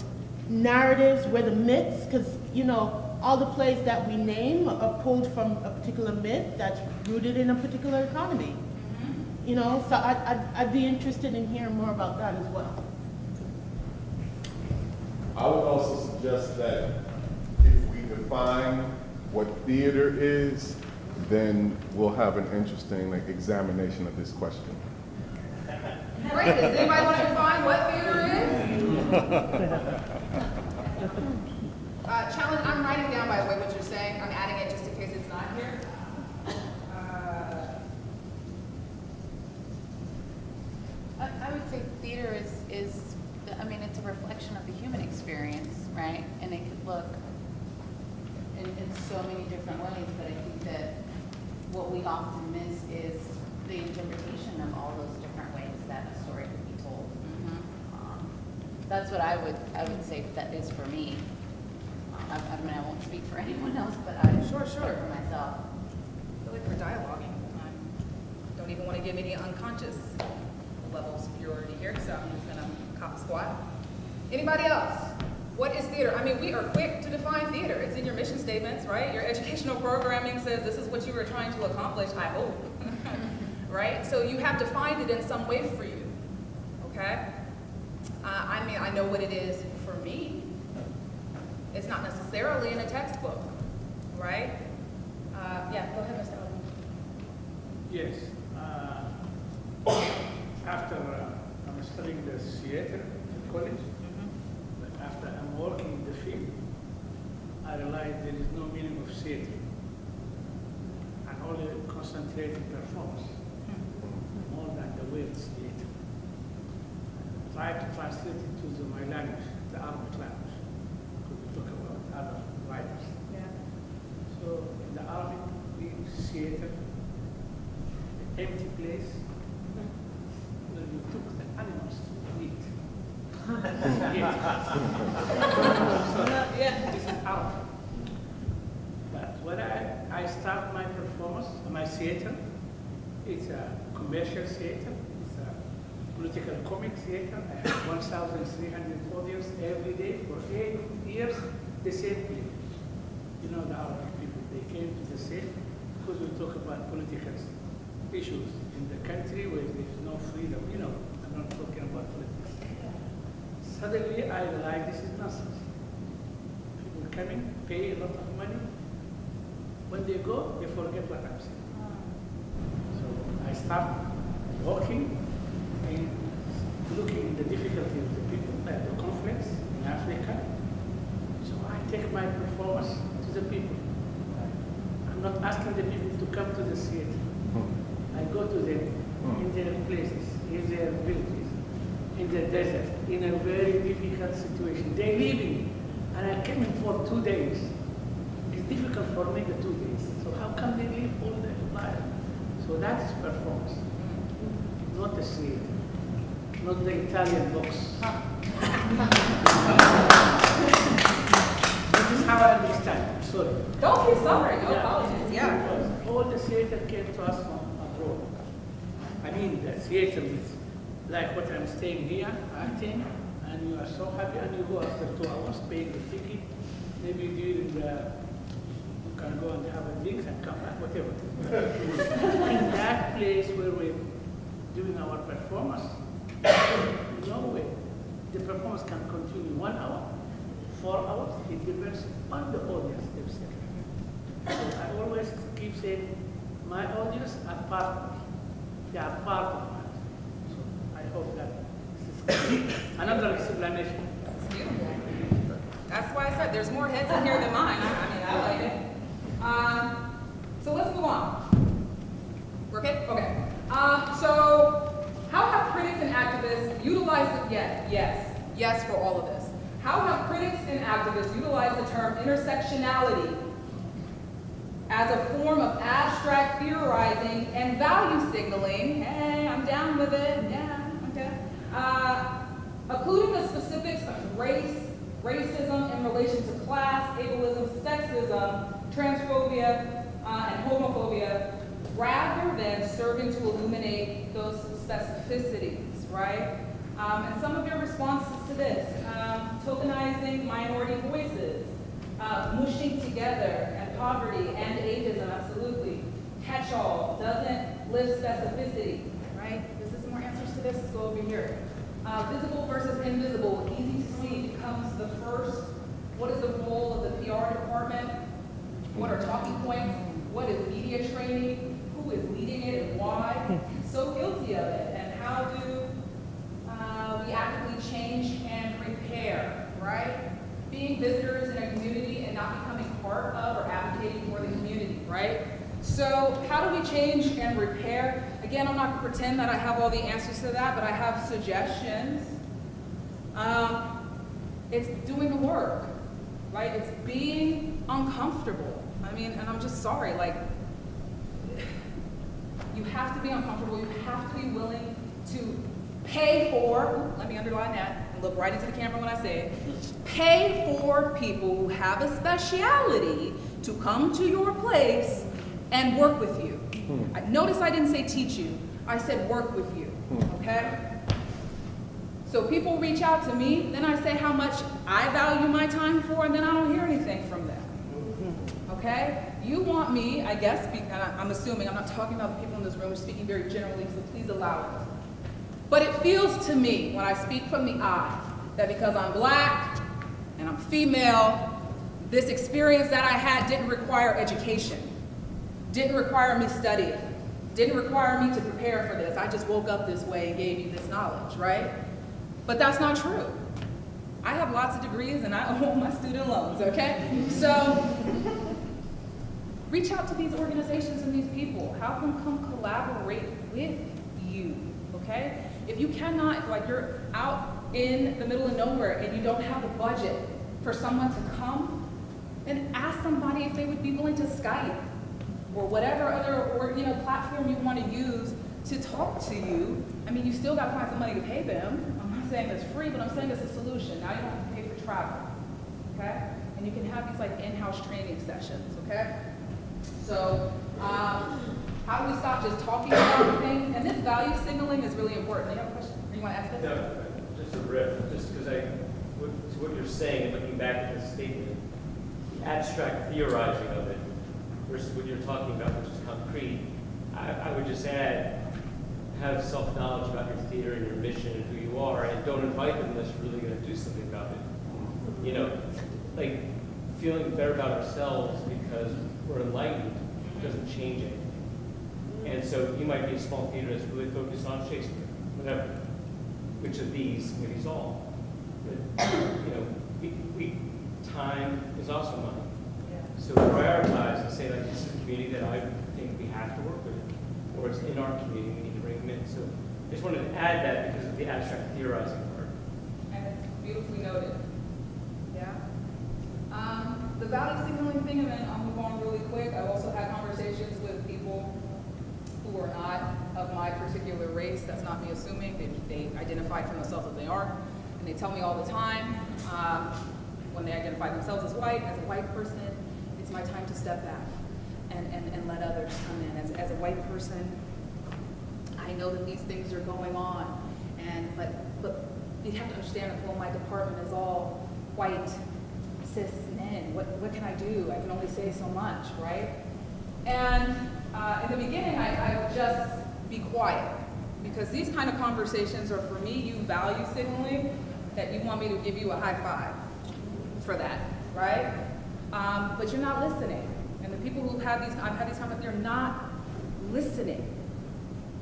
narratives, where the myths, because, you know, all the plays that we name are pulled from a particular myth that's rooted in a particular economy. You know, so I, I'd, I'd be interested in hearing more about that as well. I would also suggest that if we define what theater is, then we'll have an interesting like, examination of this question. Great. Does anybody want to define what theater is? Uh, challenge, I'm writing down, by the way, what you're saying. I'm adding it just in case it's not here. Uh, I, I would say theater is, is I mean, it's a reflection of the human experience, right? And it could look in, so many different ways, but I think that what we often miss is the interpretation of all those different ways that a story could be told. Um, That's what I would, I would say that is for me. I, I mean, I won't speak for anyone else, but I. Sure, sure. For myself. I feel like we're dialoguing. I don't even want to give any unconscious level of superiority here, so I'm just gonna cop a squat. Anybody else? What is theater? I mean, we are quick to define theater. It's in your mission statements, right? Your educational programming says this is what you were trying to accomplish, I hope. right? So you have defined it in some way for you, okay? Uh, I mean, I know what it is for me. It's not necessarily in a textbook, right? Uh, yeah, go ahead, Mr. Alden. Yes. uh, After uh, I'm studying the theater at college, working in the field, I realized there is no meaning of theater. and only concentrate in performance hmm. more than the words theater. Try to translate it to the, my language, the Arabic language, because we talk about other writers. Yeah. So in the Arabic, we theater, empty place, hmm. where you took the animals This is But when I, I start my performance, my theater, it's a commercial theater, it's a political comic theater. I have 1,300 audience every day for eight years, the same people. You know, the Arabic people, they came to the same because we talk about political issues in the country where there's no freedom. You know, I'm not talking about politics. Suddenly I realized this is nonsense. People coming, pay a lot of money. When they go, they forget what I'm saying. Ah. So I start walking and looking at the difficulty of the people, like the conflicts in Africa. So I take my performance to the people. I'm not asking the people to come to the theater. Hmm. I go to them hmm. in their places, in their villages, in the desert, in a very difficult situation. They leave me, and I came in for two days. It's difficult for me the two days. So how come they live all their life? So that is performance, not the theater, not the Italian box. this is how I understand. Sorry. Don't be sorry, no Yeah, apologies, yeah. because All the theater came to us from abroad. I mean, the theater is like what I'm staying here, acting, and you are so happy, and you go after two hours, paying the ticket, maybe during the, you can go and have a drink and come back, whatever. In that place where we're doing our performance, no way. The performance can continue one hour, four hours, it depends on the audience themselves. So I always keep saying, my audience are part. They are part. Another explanation. Beautiful. That's why I said there's more heads in here than mine. I I mean, I like it. Um, so let's move on. We're good? Okay. Um, so how have critics and activists utilized it? Yes, yes, yes for all of this. How have critics and activists utilized the term intersectionality as a form of abstract theorizing and value signaling? Hey, I'm down with it. Yeah. Uh, including the specifics of race, racism in relation to class, ableism, sexism, transphobia, uh, and homophobia, rather than serving to illuminate those specificities, right? Um, and some of your responses to this, um, tokenizing minority voices, uh, mushing together, and poverty and ageism, absolutely. Catch-all, doesn't lift specificity, right? Is there some more answers to this? Let's go over here. Uh, visible versus invisible, easy to see becomes the first. What is the role of the PR department? What are talking points? What is media training? Who is leading it and why? So guilty of it. And how do uh, we actively change and repair, right? Being visitors in a community and not becoming part of or advocating for the community, right? So how do we change and repair? Again, I'm not gonna pretend that I have all the answers to that, but I have suggestions. Um, it's doing the work, right? It's being uncomfortable. I mean, and I'm just sorry, like, you have to be uncomfortable. You have to be willing to pay for, let me underline that and look right into the camera when I say it, pay for people who have a speciality to come to your place and work with you. Hmm. I- Notice I didn't say teach you, I said work with you, hmm. okay? So people reach out to me, then I say how much I value my time for, and then I don't hear anything from them. Hmm. Okay? You want me, I guess, be- and I'm assuming, I'm not talking about the people in this room, I'm speaking very generally, so please allow it. But it feels to me, when I speak from the I, that because I'm black and I'm female, this experience that I had didn't require education, didn't require me studying, didn't require me to prepare for this. I just woke up this way and gave you this knowledge, right? But that's not true. I have lots of degrees and I own my student loans, okay? So reach out to these organizations and these people. Have them come collaborate with you, okay? If you cannot, like you're out in the middle of nowhere and you don't have a budget for someone to come, then ask somebody if they would be willing to Skype or whatever other or you know platform you want to use to talk to you. I mean, you still got to find some money to pay them. I'm not saying it's free, but I'm saying it's a solution. Now you don't have to pay for travel, okay? And you can have these like in-house training sessions, okay? So, um, how do we stop just talking about things? And this value signaling is really important. You have a question? You want to ask this? No, just a riff, just because I, what- to what you're saying, and looking back at this statement, the abstract theorizing of it versus what you're talking about, which is concrete, I, I would just add, have self-knowledge about your theater and your mission and who you are, and don't invite them unless you're really gonna do something about it. You know, like, feeling better about ourselves because we're enlightened doesn't change it. And so you might be a small theater that's really focused on Shakespeare, whatever. Which of these, maybe it's all. But, you know, we, we, time is also money. So prioritize and say like, this is a community that I think we have to work with, or it's in our community, we need to bring them in. So I just wanted to add that because of the abstract theorizing part. And it's beautifully noted. Yeah. Um, the value signaling thing, and then I'll move on really quick. I've also had conversations with people who are not of my particular race. That's not me assuming. They, they identify for themselves that they are. And they tell me all the time, um, when they identify themselves as white, as a white person, my time to step back and, and, and let others come in. As, as a white person, I know that these things are going on, and but but you have to understand that well, my department is all white, cis men. What what can I do? I can only say so much, right? And uh, in the beginning, I, I would just be quiet because these kind of conversations are for me. You value signaling that you want me to give you a high five for that, right? Um, but you're not listening, and the people who have these I've had these conversations, they're not listening.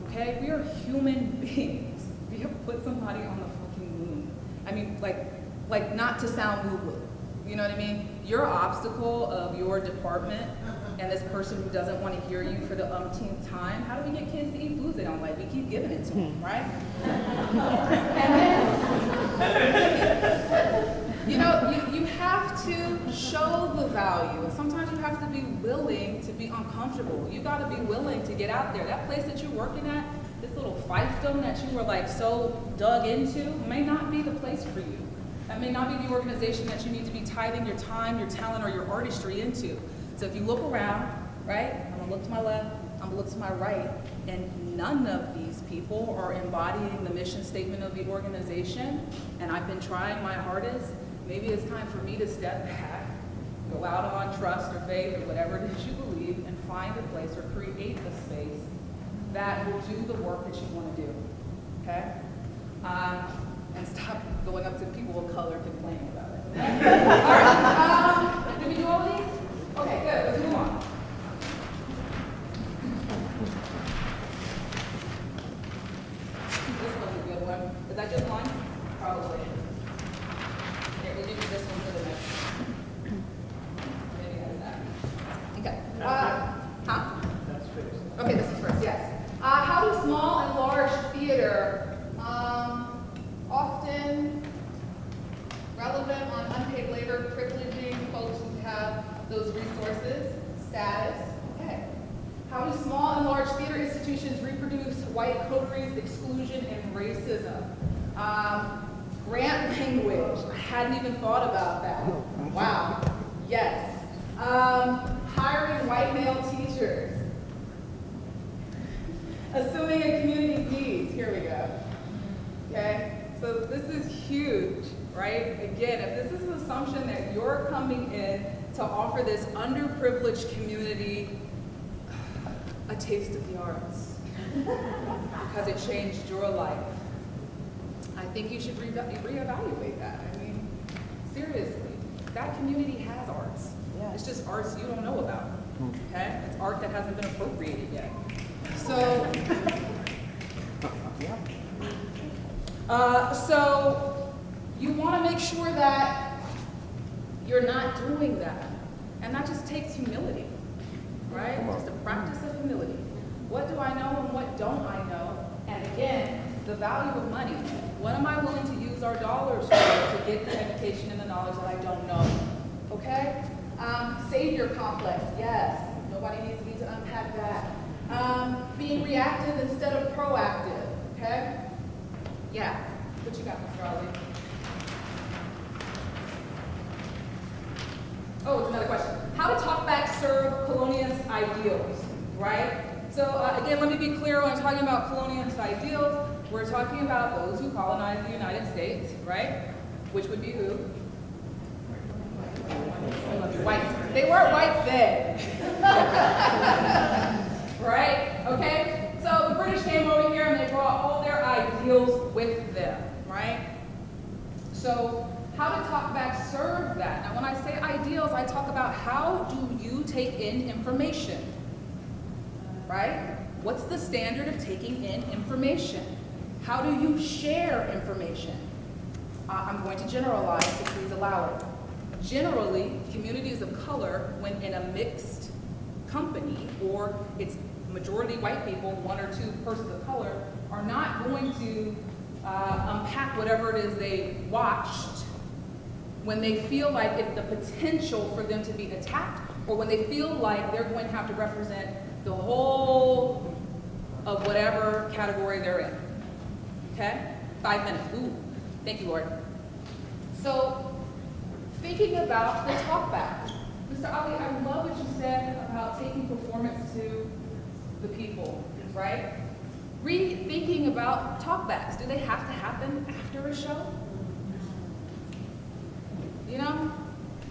Okay, we are human beings. We have put somebody on the fucking moon. I mean, like, like not to sound woo-woo. You know what I mean? Your obstacle of your department and this person who doesn't want to hear you for the umpteenth time. How do we get kids to eat foods they don't like? We keep giving it to them, right? and then, you know, you, you have to show the value. Sometimes you have to be willing to be uncomfortable. You got to be willing to get out there. That place that you're working at, this little fiefdom that you were like so dug into, may not be the place for you. That may not be the organization that you need to be tithing your time, your talent, or your artistry into. So if you look around, right, I'm gonna look to my left, I'm gonna look to my right, and none of these people are embodying the mission statement of the organization, and I've been trying my hardest, maybe it's time for me to step back, go out on trust or faith or whatever it is you believe, and find a place or create a space that will do the work that you want to do, okay? Um, and stop going up to people of color complaining about it. all right, um, did we do all these? Okay, good, let's move on. This one's a good one. Is that just one? Probably. Here, we'll give you this one for the next. Maybe that's that. Okay. Uh, huh? That's fixed. Okay, this is first, yes. Uh, how do small and large theater um, often white coteries, exclusion, and racism. Um, grant language, I hadn't even thought about that. Wow, yes. Um, hiring white male teachers. Assuming a community's needs, here we go. Okay, so this is huge, right? Again, if this is an assumption that you're coming in to offer this underprivileged community a taste of the arts because it changed your life, I think you should re- reevaluate that. I mean, seriously, that community has arts. It's just arts you don't know about, okay? It's art that hasn't been appropriated yet. So, uh, so you want to make sure that you're not doing that. And that just takes humility, right? Just a practice of humility. What do I know and what don't I know? And again, the value of money. What am I willing to use our dollars for to get the education and the knowledge that I don't know? Okay? Um, savior complex, yes. Nobody needs me to unpack that. Um, being reactive instead of proactive, okay? Yeah. What you got, Mr. Ali? Oh, it's another question. How to talk back serve colonialist ideals, right? So uh, again, let me be clear when I'm talking about colonialist ideals, we're talking about those who colonized the United States, right? Which would be who? Whites. They weren't whites then. right? Okay? So the British came over here and they brought all their ideals with them, right? So how to talk back serve that. Now when I say ideals, I talk about how do you take in information, right? What's the standard of taking in information? How do you share information? Uh, I'm going to generalize, so please allow it. Generally, communities of color, when in a mixed company, or it's majority white people, one or two persons of color, are not going to uh, unpack whatever it is they watched when they feel like it's the potential for them to be attacked, or when they feel like they're going to have to represent the whole of whatever category they're in. Okay? Five minutes. Ooh, thank you, Lord. So, thinking about the talkback. Mr. Ali, I love what you said about taking performance to the people, right? Rethinking about talkbacks. Do they have to happen after a show? You know?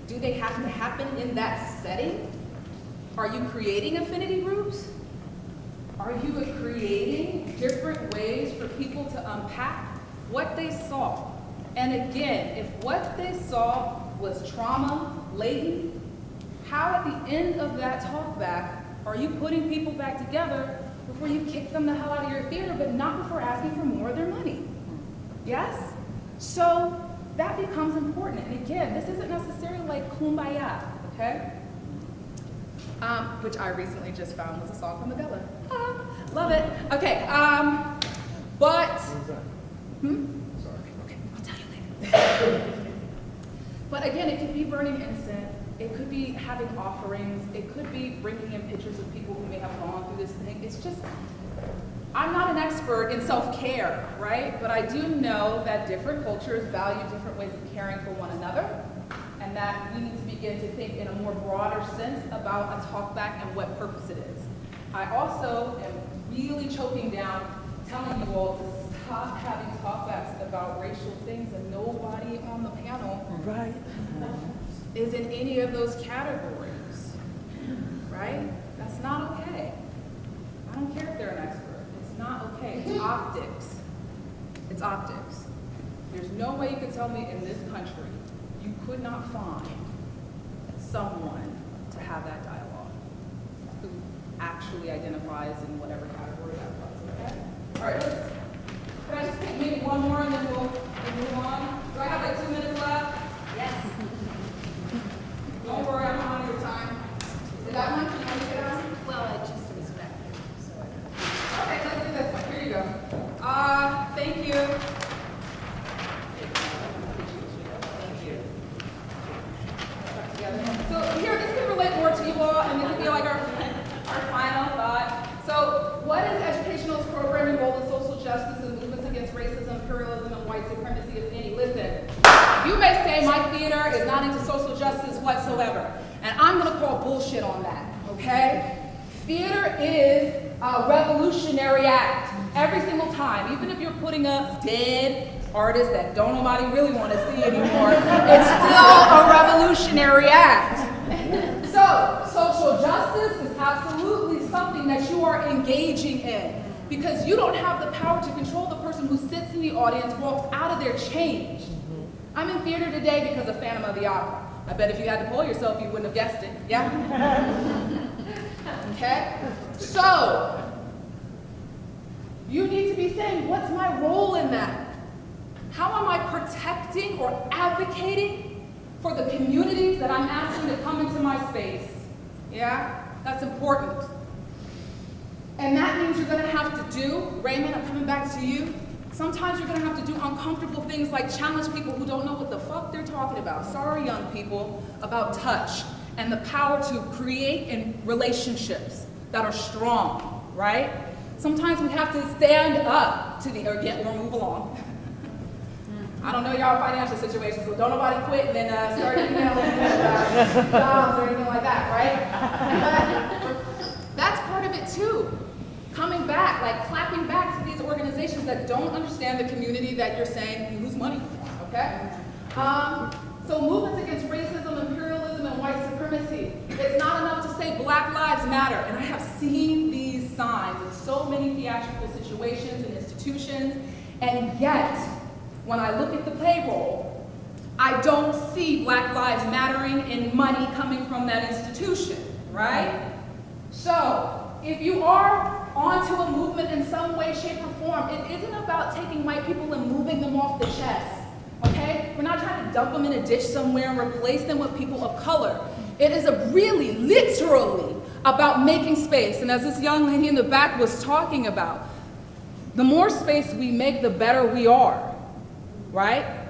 Do they have to happen in that setting? Are you creating affinity groups? Are you creating different ways for people to unpack what they saw? And again, if what they saw was trauma laden, how at the end of that talkback are you putting people back together before you kick them the hell out of your theater, but not before asking for more of their money? Yes? So that becomes important. And again, this isn't necessarily like kumbaya, okay? Um, which I recently just found was a song from the Adele. Ah, love it. Okay, um, but, hmm? But again, it could be burning incense. It could be having offerings. It could be bringing in pictures of people who may have gone through this thing. It's just, I'm not an expert in self-care, right? But I do know that different cultures value different ways of caring for one another, and that we need to begin to think in a more broader sense about a talkback and what purpose it is. I also am really choking down telling you all to stop having talkbacks about racial things and nobody on the panel Right. is in any of those categories, right? That's not okay. I don't care if they're an expert. It's not okay. It's optics. It's optics. There's no way you could tell me in this country you could not find someone to have that actually identifies in whatever category that was, okay? All right, let's, can I just take maybe one more and then we'll, we'll move on? Do I have like two minutes left? Yes. Don't worry, I'm on your time. Is that one? Can I get on? Well, I just respect it, so. Okay, let's do this one. Here you go. Uh, thank you. So thank you. So here, this could relate more to you all, and this could be like our, our final thought. So what is educational's program involved in social justice and movements against racism, imperialism, and white supremacy, if any? Listen, you may say my theater is not into social justice whatsoever, and I'm gonna call bullshit on that, okay? Theater is a revolutionary act every single time, even if you're putting up dead artists that don't nobody really want to see anymore, it's still a revolutionary act. So, social justice is absolutely something that you are engaging in because you don't have the power to control the person who sits in the audience, walks out of there changed. Mm-hmm. I'm in theater today because of Phantom of the Opera. I bet if you had to poll yourself, you wouldn't have guessed it. Yeah? Okay? So, you need to be saying, what's my role in that? How am I protecting or advocating for the communities that I'm asking to come into my space? Yeah? That's important. And that means you're gonna have to do, Raymond, I'm coming back to you. Sometimes you're gonna have to do uncomfortable things like challenge people who don't know what the fuck they're talking about. Sorry, young people, about touch and the power to create in relationships that are strong, right? Sometimes we have to stand up to the, or get, or move along. I don't know y'all financial situations, so don't nobody quit and then uh, start emailing uh, jobs or anything like that, right? Part of it too. Coming back, like clapping back to these organizations that don't understand the community that you're saying you lose money for, okay? Um, so movements against racism, imperialism, and white supremacy. It's not enough to say Black Lives Matter, and I have seen these signs in so many theatrical situations and institutions, and yet, when I look at the payroll, I don't see Black Lives Mattering and money coming from that institution, right? So, if you are onto a movement in some way, shape, or form, it isn't about taking white people and moving them off the chest, okay? We're not trying to dump them in a ditch somewhere and replace them with people of color. It is a really, literally, about making space. And as this young lady in the back was talking about, the more space we make, the better we are, right?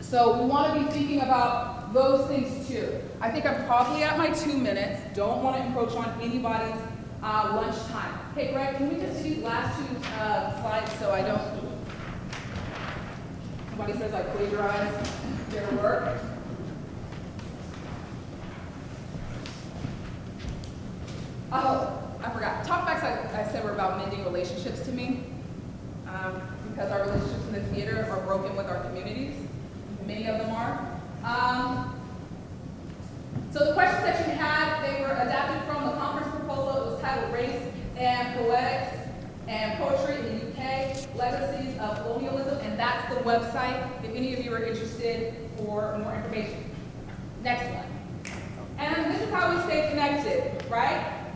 So we want to be thinking about those things too. I think I'm probably at my two minutes. Don't want to encroach on anybody's uh, lunchtime. Hey, Greg, can we just do last two uh, slides so I don't, somebody says I plagiarized their work? Oh, I forgot. Talkbacks, I, I said, were about mending relationships to me. Um, because our relationships in the theater are broken with our communities. Many of them are. Um, so the questions that you had, they were adapted from the conference Race and Poetics and Poetry in the UK, Legacies of Colonialism, and that's the website if any of you are interested for more information. Next one. And this is how we stay connected, right?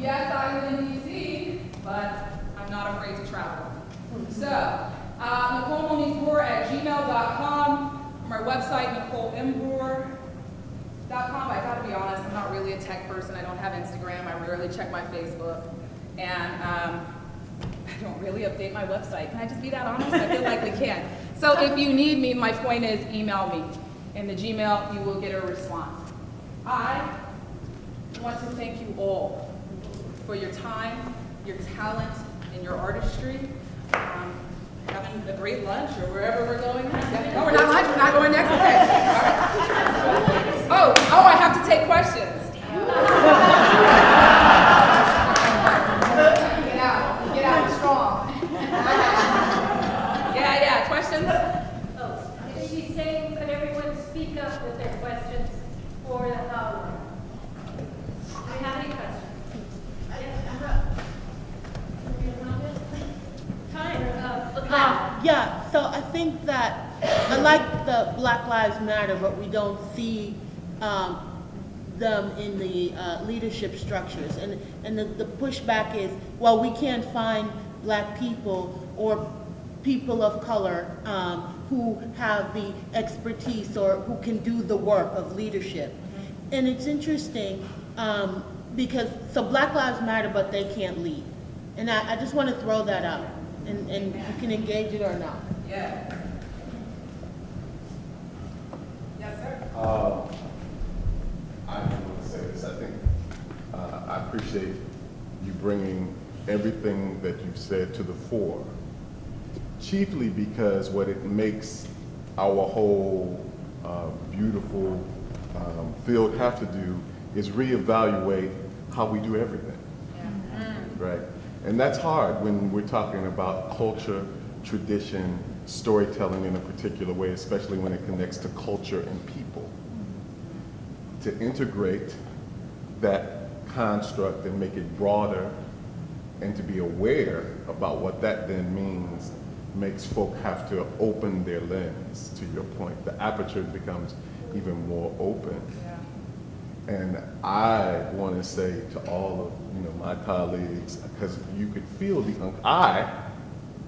Yes, I live in DC, but I'm not afraid to travel. So, uh, Nicole Monique Brewer at gmail.com, my website, NicoleMBrewer.com. I gotta be honest, I'm not really a tech person. I don't have Instagram. I rarely check my Facebook. And um, I don't really update my website. Can I just be that honest? I feel like we can. So if you need me, my point is email me. In the Gmail, you will get a response. I want to thank you all for your time, your talent, and your artistry. Um, having a great lunch or wherever we're going next. Oh, we're not lunch, we're not going next? Okay. All right. Oh, oh, I have to take questions. Get out, get out strong. Yeah, yeah, questions? Oh, is she saying, could everyone speak up with their questions for the hour? Do we have any questions? Time, uh, look back. Yeah, so I think that, I like the Black Lives Matter, but we don't see, um, them in the, uh, leadership structures. And, and the, the pushback is, well, we can't find black people or people of color, um, who have the expertise or who can do the work of leadership. And it's interesting, um, because, so Black Lives Matter, but they can't lead. And I, I just want to throw that out, and, and you can engage it or not. Yeah. Yes, sir. Um, I want to say this. I think uh, I appreciate you bringing everything that you've said to the fore, chiefly because what it makes our whole uh, beautiful um, field have to do is reevaluate how we do everything, yeah. right? And that's hard when we're talking about culture, tradition, storytelling in a particular way, especially when it connects to culture and people to integrate that construct and make it broader and to be aware about what that then means makes folk have to open their lens to your point. The aperture becomes even more open. Yeah. And I want to say to all of you know my colleagues, because you could feel the I,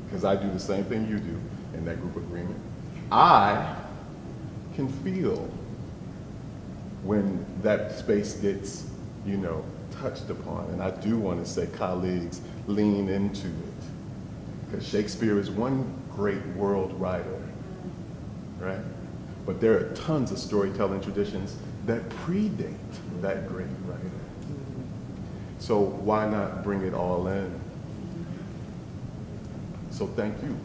because I do the same thing you do in that group agreement. I can feel when that space gets, you know, touched upon. And I do want to say colleagues lean into it because Shakespeare is one great world writer, right? But there are tons of storytelling traditions that predate that great writer. So why not bring it all in? So thank you.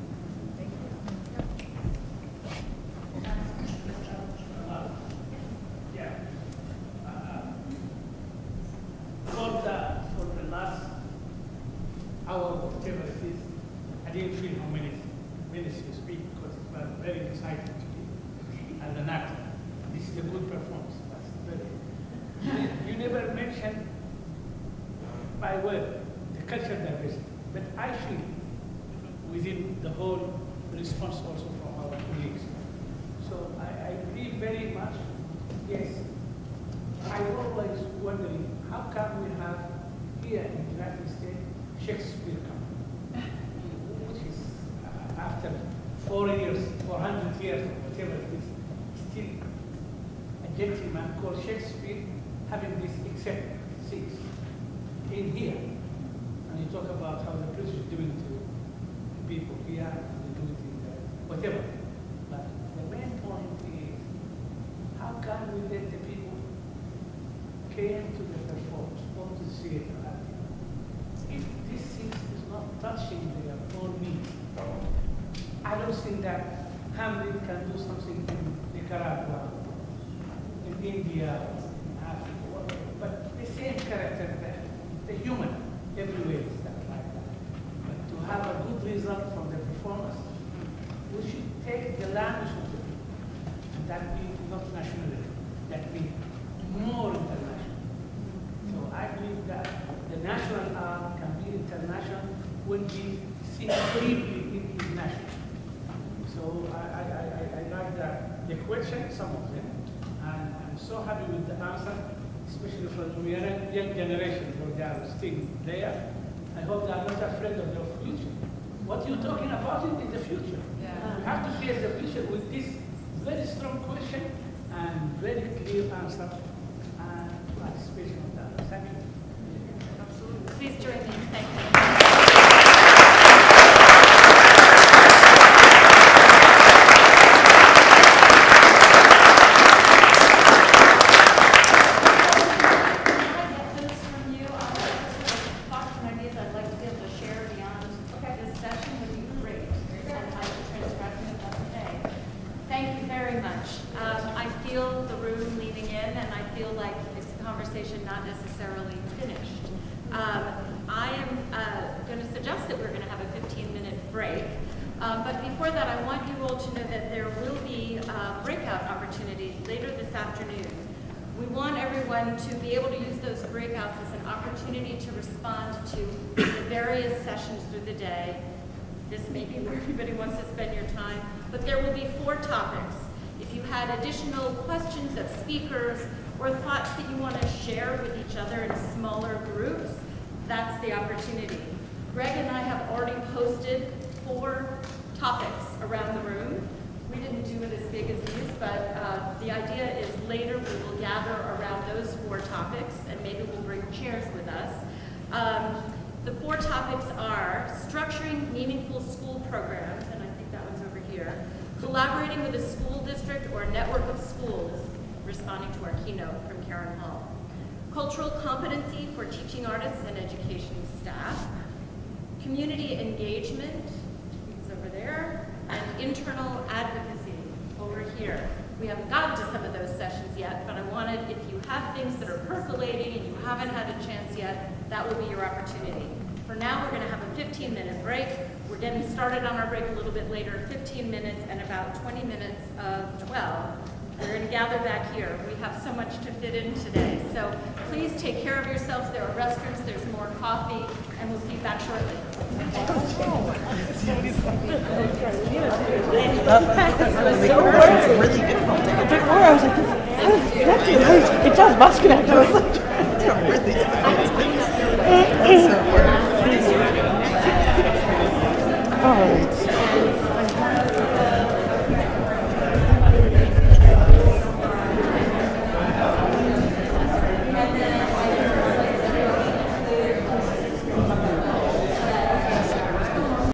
clear definition with this very strong question and very clear answer and participation of the assembly. Please join me. Thank you.